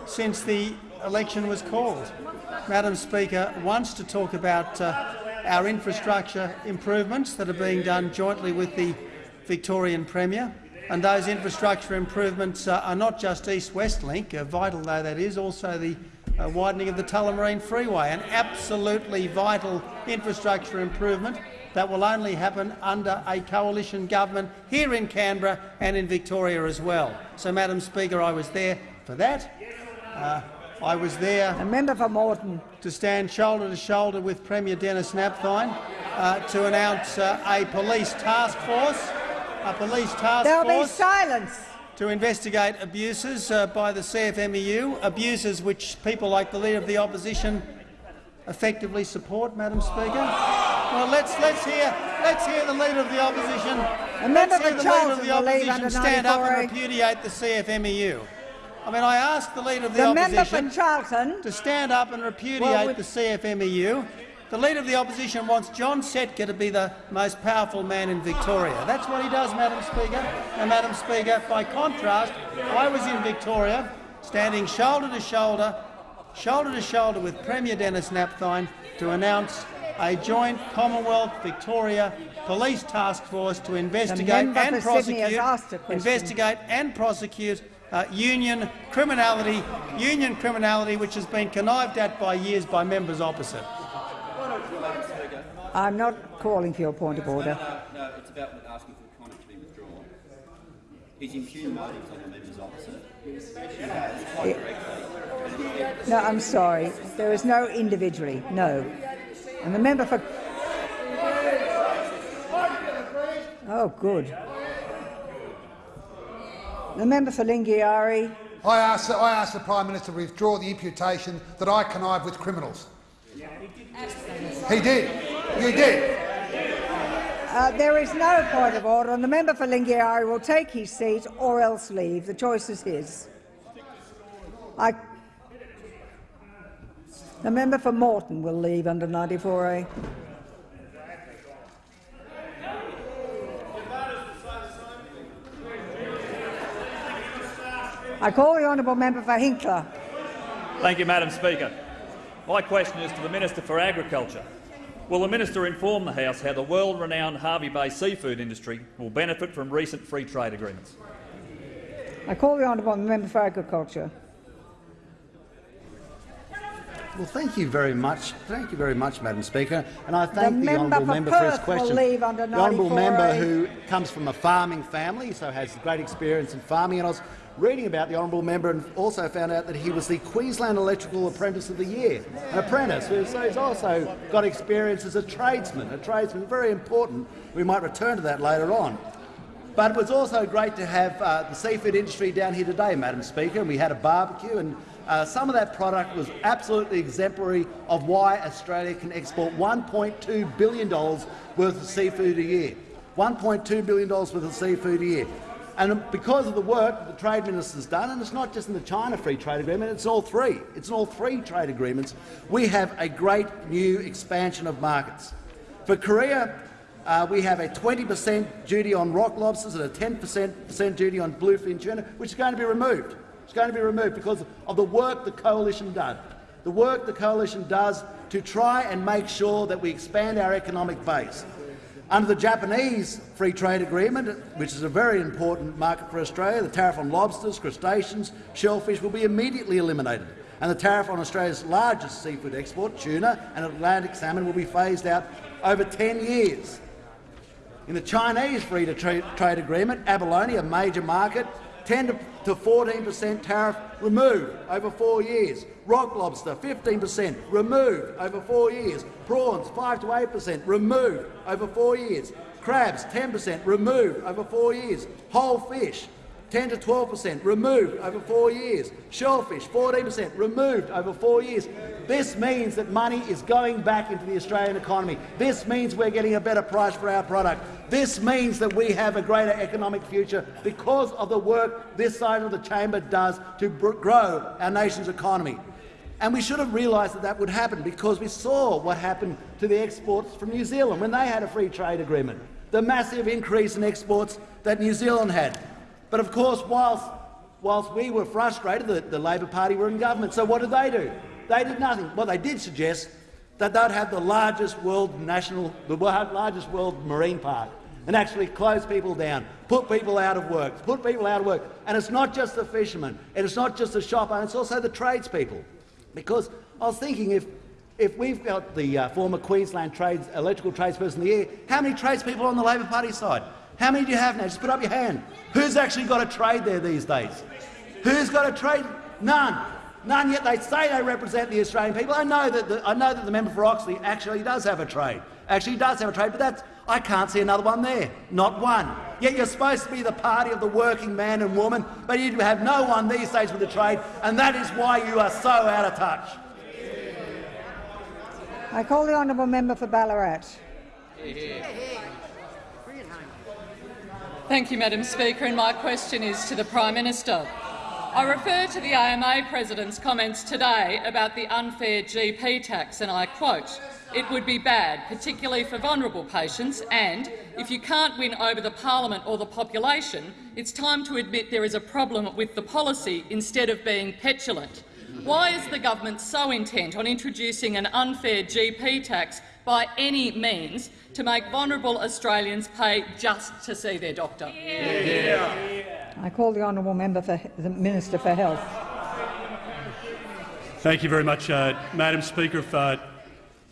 since the election was called. Madam Speaker, once to talk about uh, our infrastructure improvements that are being done jointly with the Victorian Premier, And those infrastructure improvements uh, are not just East-West Link, uh, vital though that is, also the uh, widening of the Tullamarine Freeway, an absolutely vital infrastructure improvement that will only happen under a coalition government here in Canberra and in Victoria as well. So, Madam Speaker, I was there for that. Uh, I was there a member for Moreton. to stand shoulder to shoulder with Premier Denis Napthine uh, to announce uh, a police task force, a police task There'll force be silence. to investigate abuses uh, by the CFMEU, abuses which people like the Leader of the Opposition effectively support, Madam Speaker. Well, let's let's hear let's hear the Leader of the Opposition. A member let's hear the Leader of the Opposition stand up and repudiate the CFMEU. I mean, I asked the Leader of the, The Opposition to stand up and repudiate Well, we- the CFMEU. The Leader of the Opposition wants John Setka to be the most powerful man in Victoria. That's what he does, Madam Speaker. And, Madam Speaker, by contrast, I was in Victoria, standing shoulder to shoulder, shoulder to shoulder with Premier Denis Napthine to announce a joint Commonwealth-Victoria police task force to investigate and for Sydney has prosecute, asked a question. investigate and prosecute uh, union criminality, union criminality which has been connived at by years by members opposite. I'm not calling for your point of order. No, no, it's about asking for the comment to be withdrawn. He's impugned motives on the members opposite. She has, quite correctly. No, I'm sorry. There is no individually. No. And the member for. Oh, good. The member for Lingiari. I asked, I asked the Prime Minister to withdraw the imputation that I connive with criminals. He did. You did. Uh, there is no point of order, and the member for Lingiari will take his seat or else leave. The choice is his. I... The member for Moreton will leave under 94A. I call the honourable member for Hinkler. Thank you, Madam Speaker. My question is to the Minister for Agriculture. Will the minister inform the House how the world-renowned Hervey Bay seafood industry will benefit from recent free trade agreements? I call the honourable member for Agriculture. Well, thank you very much. Thank you very much, Madam Speaker. And I thank the, member honourable for member for his Perth will question. leave under the honourable member who comes from a farming family, so has great experience in farming. And I was reading about the honourable member and also found out that he was the Queensland Electrical Apprentice of the Year, an apprentice. So he's also got experience as a tradesman. A tradesman, very important. We might return to that later on. But it was also great to have uh, the seafood industry down here today, Madam Speaker, and we had a barbecue and uh, some of that product was absolutely exemplary of why Australia can export $1.2 billion worth of seafood a year. $1.2 billion worth of seafood a year. And because of the work the Trade Minister's done, and it's not just in the China Free Trade Agreement, it's all three. It's in all three trade agreements. We have a great new expansion of markets. For Korea, uh, we have a 20 per cent duty on rock lobsters and a 10 per cent duty on bluefin tuna, which is going to be removed. It's going to be removed because of the work the coalition does, The work the coalition does to try and make sure that we expand our economic base. Under the Japanese Free Trade Agreement, which is a very important market for Australia, the tariff on lobsters, crustaceans, shellfish will be immediately eliminated, and the tariff on Australia's largest seafood export, tuna and Atlantic salmon, will be phased out over 10 years. In the Chinese Free Trade Agreement, abalone, a major market, 10 to 14 per cent tariff removed over four years. Rock lobster, 15 per cent removed over four years. Prawns, 5 to 8 per cent removed over four years. Crabs, 10 per cent removed over four years. Whole fish, 10 to 12 per cent removed over four years. Shellfish, 14 per cent removed over four years. This means that money is going back into the Australian economy. This means we're getting a better price for our product. This means that we have a greater economic future because of the work this side of the chamber does to grow our nation's economy. And we should have realised that that would happen because we saw what happened to the exports from New Zealand when they had a free trade agreement, the massive increase in exports that New Zealand had. But of course, whilst, whilst we were frustrated, the, the Labor Party were in government. So what did they do? They did nothing. Well, they did suggest that they'd have the largest world national, the largest world marine park. and actually close people down, put people out of work, put people out of work. And it's not just the fishermen, and it's not just the shop owners, it's also the tradespeople. Because I was thinking if if we've got the uh, former Queensland trades, electrical tradesperson of the year, how many tradespeople are on the Labor Party side? How many do you have now? Just put up your hand. Who's actually got a trade there these days? Who's got a trade? None. None yet. They say they represent the Australian people. I know that the, I know that the member for Oxley actually does have a trade. Actually does have a trade, but that's I can't see another one there. Not one. Yet you're supposed to be the party of the working man and woman, but you have no one these days with a trade, and that is why you are so out of touch. I call the honourable member for Ballarat. Thank you, Madam Speaker, and my question is to the Prime Minister. I refer to the AMA President's comments today about the unfair GP tax, and I quote, it would be bad, particularly for vulnerable patients, and if you can't win over the parliament or the population, it's time to admit there is a problem with the policy instead of being petulant. Why is the government so intent on introducing an unfair GP tax by any means to make vulnerable Australians pay just to see their doctor? Yeah. I call the honourable member for the Minister for Health. Thank you very much, uh, Madam Speaker. If uh,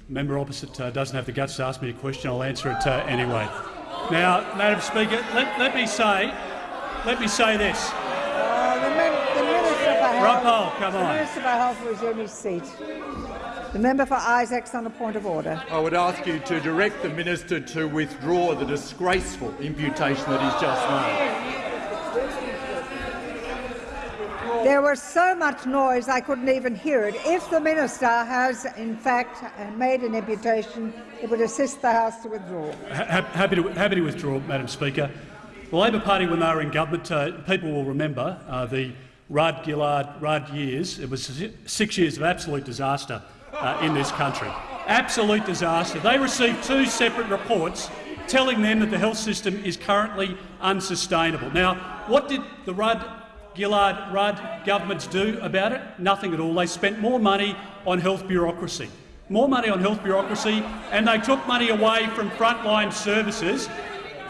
member opposite uh, doesn't have the guts to ask me a question, I'll answer it uh, anyway. Now, Madam Speaker, let, let, me say, let me say this. Uh, the, the, Minister for Health. Ruppel, come the on. Minister for Health resume his seat. The member for Isaacs on a point of order. I would ask you to direct the minister to withdraw the disgraceful imputation that he's just made. There was so much noise I couldn't even hear it. If the minister has, in fact, made an imputation, it would assist the House to withdraw. happy, to, happy to withdraw, Madam Speaker. The Labor Party, when they were in government, uh, people will remember uh, the Rudd Gillard Rudd years. It was six years of absolute disaster uh, in this country. Absolute disaster. They received two separate reports telling them that the health system is currently unsustainable. Now, what did the Rudd Gillard Rudd governments do about it? Nothing at all. They spent more money on health bureaucracy. More money on health bureaucracy, and they took money away from frontline services.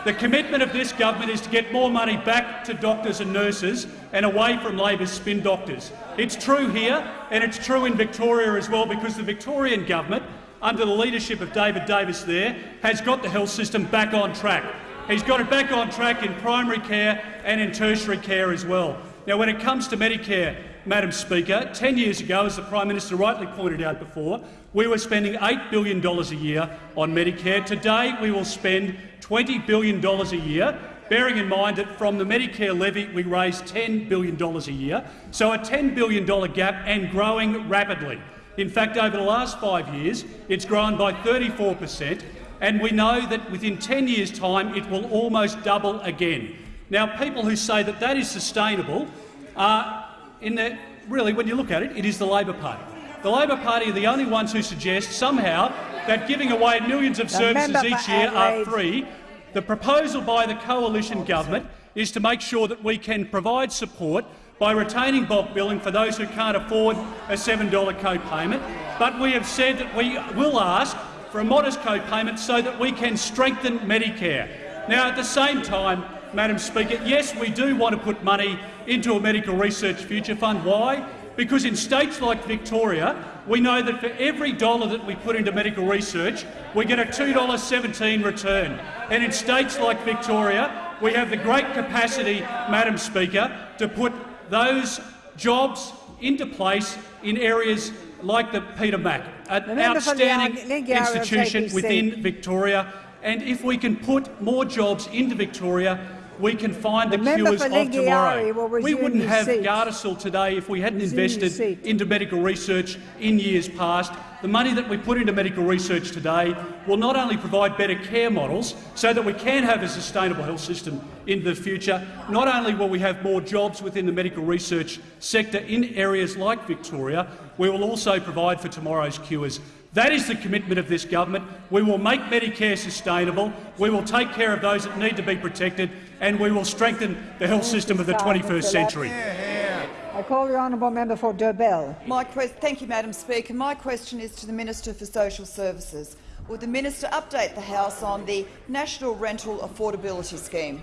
The commitment of this government is to get more money back to doctors and nurses and away from Labor's spin doctors. It's true here, and it's true in Victoria as well, because the Victorian government, under the leadership of David Davis there, has got the health system back on track. He's got it back on track in primary care and in tertiary care as well. Now, when it comes to Medicare, Madam Speaker, 10 years ago, as the Prime Minister rightly pointed out before, we were spending $8 billion a year on Medicare. Today we will spend $20 billion a year, bearing in mind that from the Medicare levy we raise $10 billion a year, so a $10 billion gap and growing rapidly. In fact, over the last five years, it's grown by 34 per cent, and we know that within 10 years' time it will almost double again. Now, people who say that that is sustainable are, in the, really, when you look at it, it is the Labor Party. The Labor Party are the only ones who suggest somehow that giving away millions of services each year are free. The proposal by the coalition government is to make sure that we can provide support by retaining bulk billing for those who can't afford a $7 co-payment. But we have said that we will ask for a modest co-payment so that we can strengthen Medicare. Now, at the same time, Madam Speaker, yes, we do want to put money into a medical research future fund. Why? Because in states like Victoria, we know that for every dollar that we put into medical research, we get a $2.17 return. And in states like Victoria, we have the great capacity, Madam Speaker, to put those jobs into place in areas like the Peter Mac, an outstanding institution within Victoria. And if we can put more jobs into Victoria, we can find the, the cures of tomorrow. We wouldn't have seat. Gardasil today if we hadn't invested into medical research in years past. The money that we put into medical research today will not only provide better care models so that we can have a sustainable health system in the future, not only will we have more jobs within the medical research sector in areas like Victoria, we will also provide for tomorrow's cures. That is the commitment of this government. We will make Medicare sustainable, we will take care of those that need to be protected, and we will strengthen the health system of the 21st century. I call the honourable member for Dobell. My thank you, Madam Speaker. My question is to the Minister for Social Services. Would the minister update the House on the National Rental Affordability Scheme?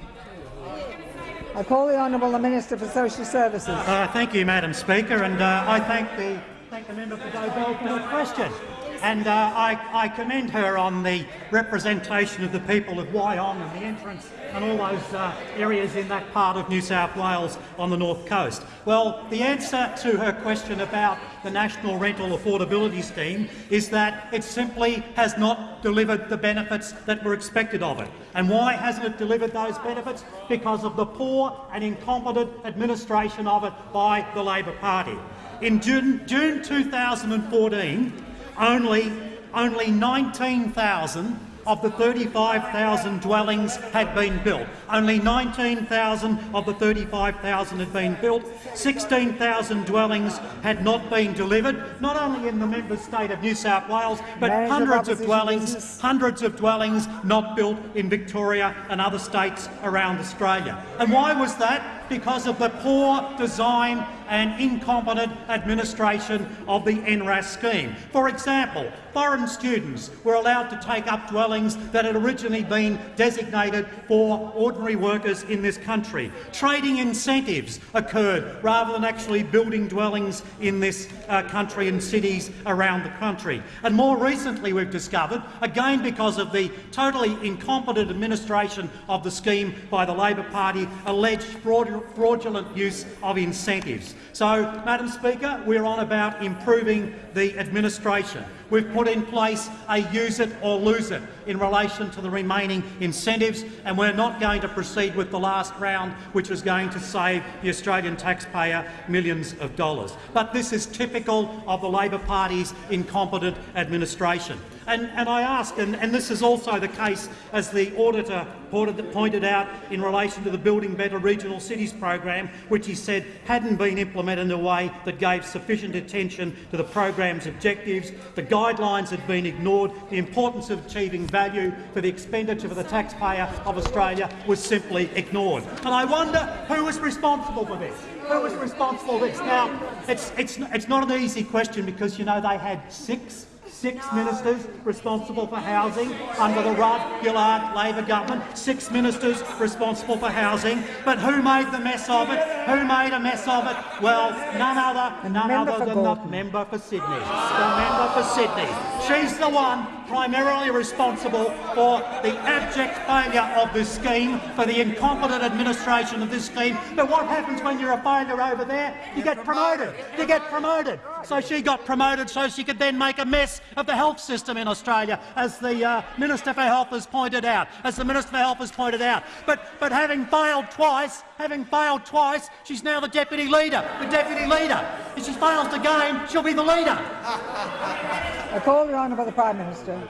I call the honourable Minister for Social Services. Uh, thank you, Madam Speaker, and uh, I thank the, thank the member for Dobell for her question. And uh, I, I, commend her on the representation of the people of Wyong and the entrance and all those uh, areas in that part of New South Wales on the north coast. Well, the answer to her question about the National Rental Affordability Scheme is that it simply has not delivered the benefits that were expected of it. And why hasn't it delivered those benefits? Because of the poor and incompetent administration of it by the Labor Party. In June, June 2014, only, only 19,000 of the 35,000 dwellings had been built. Only 19,000 of the 35,000 had been built. 16,000 dwellings had not been delivered, not only in the member state of New South Wales, but hundreds of dwellings, hundreds of dwellings not built in Victoria and other states around Australia. And why was that? Because of the poor design and incompetent administration of the NRAS scheme. For example, foreign students were allowed to take up dwellings that had originally been designated for ordinary workers in this country. Trading incentives occurred rather than actually building dwellings in this uh, country and cities around the country. And more recently we've discovered, again because of the totally incompetent administration of the scheme by the Labor Party, alleged fraudulent use of incentives. So, Madam Speaker, we're on about improving the administration. We've put in place a use it or lose it in relation to the remaining incentives, and we're not going to proceed with the last round, which is going to save the Australian taxpayer millions of dollars. But this is typical of the Labor Party's incompetent administration. And, and I ask, and, and, this is also the case as the auditor pointed out in relation to the Building Better Regional Cities program, which he said hadn't been implemented in a way that gave sufficient attention to the program's objectives. The guidelines had been ignored. The importance of achieving value for the expenditure for the taxpayer of Australia was simply ignored. And I wonder who was responsible for this. Who was responsible for this? Now, it's, it's, it's not an easy question because, you know, they had six six ministers responsible for housing under the Rudd Gillard Labor government, six ministers responsible for housing. But who made the mess of it? Who made a mess of it? Well, none other, none other than the member for Sydney. The member for Sydney. She's the one primarily responsible for the abject failure of this scheme, for the incompetent administration of this scheme. But what happens when you're a failure over there? You get promoted. You get promoted. So she got promoted so she could then make a mess of the health system in Australia, as the uh, Minister for Health has pointed out. As the Minister for Health has pointed out. But, but having failed twice, having failed twice, she's now the deputy leader. The deputy leader. If she fails again, she'll be the leader. I call the honour by the Prime Minister.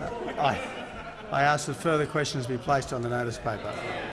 I, I ask that further questions be placed on the notice paper.